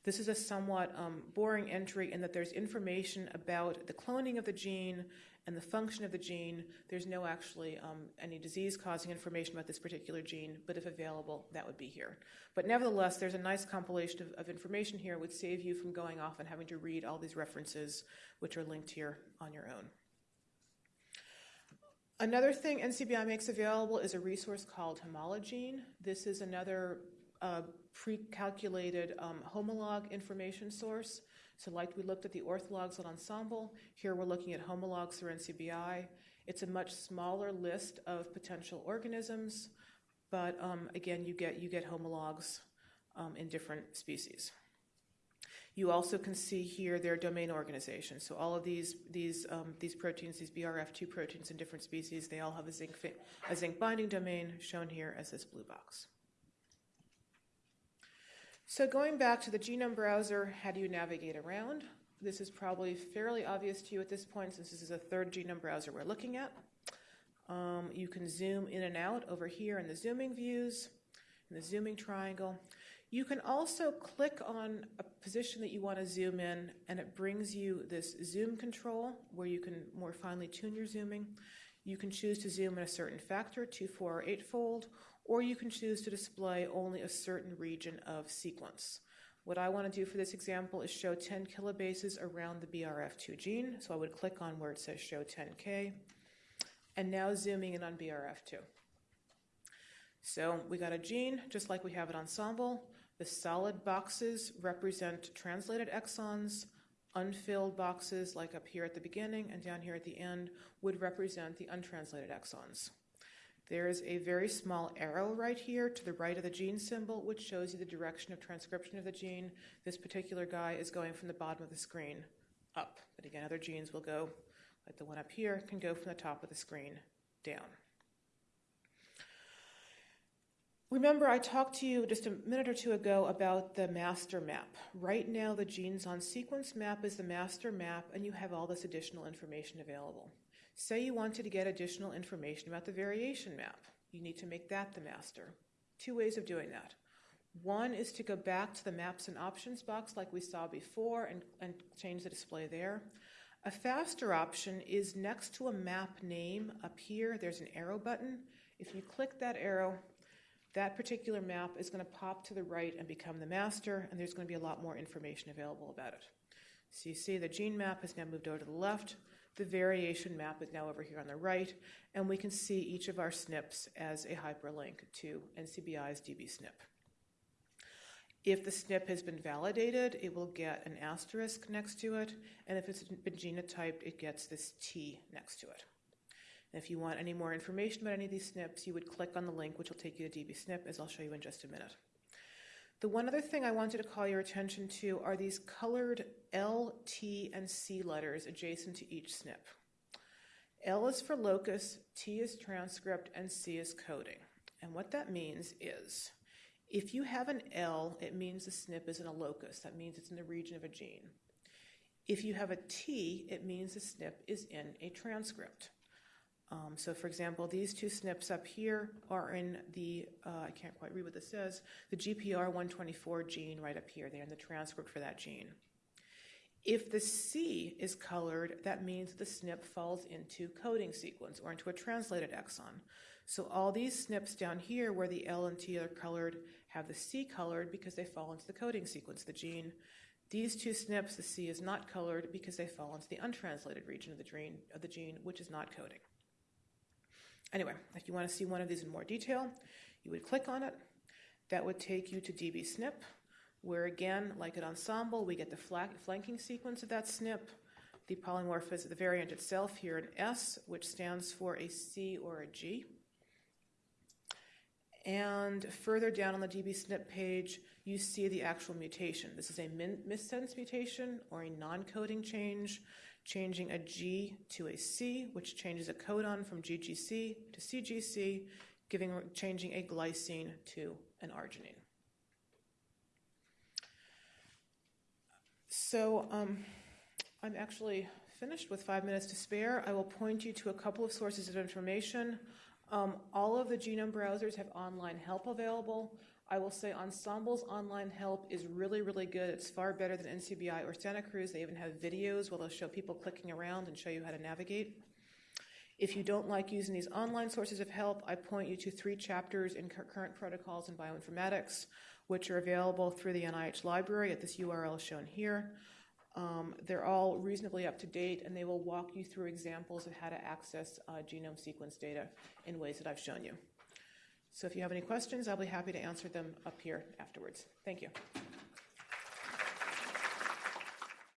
This is a somewhat um, boring entry in that there's information about the cloning of the gene and the function of the gene. There's no actually um, any disease causing information about this particular gene, but if available, that would be here. But nevertheless, there's a nice compilation of, of information here, which save you from going off and having to read all these references, which are linked here on your own. Another thing NCBI makes available is a resource called Homologene. This is another uh, pre-calculated um, homolog information source. So like we looked at the orthologs on Ensembl, here we're looking at homologs through NCBI. It's a much smaller list of potential organisms, but um, again, you get, you get homologs um, in different species. You also can see here their domain organization. So all of these these um, these proteins, these BRF2 proteins in different species, they all have a zinc a zinc binding domain shown here as this blue box. So going back to the genome browser, how do you navigate around? This is probably fairly obvious to you at this point since this is a third genome browser we're looking at. Um, you can zoom in and out over here in the zooming views, in the zooming triangle. You can also click on a position that you want to zoom in, and it brings you this zoom control where you can more finely tune your zooming. You can choose to zoom in a certain factor, two, four, or eight fold, or you can choose to display only a certain region of sequence. What I want to do for this example is show 10 kilobases around the BRF2 gene. So I would click on where it says show 10K, and now zooming in on BRF2. So we got a gene, just like we have it Ensembl. The solid boxes represent translated exons. Unfilled boxes, like up here at the beginning and down here at the end, would represent the untranslated exons. There is a very small arrow right here to the right of the gene symbol, which shows you the direction of transcription of the gene. This particular guy is going from the bottom of the screen up. But again, other genes will go, like the one up here, can go from the top of the screen down. Remember, I talked to you just a minute or two ago about the master map. Right now, the genes on sequence map is the master map, and you have all this additional information available. Say you wanted to get additional information about the variation map. You need to make that the master. Two ways of doing that. One is to go back to the maps and options box like we saw before and, and change the display there. A faster option is next to a map name up here, there's an arrow button. If you click that arrow, that particular map is going to pop to the right and become the master, and there's going to be a lot more information available about it. So you see the gene map has now moved over to the left, the variation map is now over here on the right, and we can see each of our SNPs as a hyperlink to NCBI's dbSNP. If the SNP has been validated, it will get an asterisk next to it, and if it's been genotyped, it gets this T next to it. And if you want any more information about any of these SNPs, you would click on the link, which will take you to dbSNP, as I'll show you in just a minute. The one other thing I wanted to call your attention to are these colored L, T, and C letters adjacent to each SNP. L is for locus, T is transcript, and C is coding. And what that means is if you have an L, it means the SNP is in a locus. That means it's in the region of a gene. If you have a T, it means the SNP is in a transcript. Um, so, for example, these two SNPs up here are in the, uh, I can't quite read what this says, the GPR124 gene right up here. They're in the transcript for that gene. If the C is colored, that means the SNP falls into coding sequence or into a translated exon. So all these SNPs down here where the L and T are colored have the C colored because they fall into the coding sequence the gene. These two SNPs, the C is not colored because they fall into the untranslated region of the gene, of the gene which is not coding. Anyway, if you want to see one of these in more detail, you would click on it. That would take you to dbSNP, where again, like at Ensembl, we get the flanking sequence of that SNP, the polymorphism, the variant itself here in S, which stands for a C or a G. And further down on the dbSNP page, you see the actual mutation. This is a missense mutation or a non coding change, changing a G to a C, which changes a codon from GGC to CGC, giving, changing a glycine to an arginine. So um, I'm actually finished with five minutes to spare. I will point you to a couple of sources of information. Um, all of the genome browsers have online help available. I will say Ensembl's online help is really, really good. It's far better than NCBI or Santa Cruz. They even have videos where they'll show people clicking around and show you how to navigate. If you don't like using these online sources of help, I point you to three chapters in current protocols in bioinformatics, which are available through the NIH library at this URL shown here. Um, they're all reasonably up to date, and they will walk you through examples of how to access uh, genome sequence data in ways that I've shown you. So if you have any questions, I'll be happy to answer them up here afterwards. Thank you.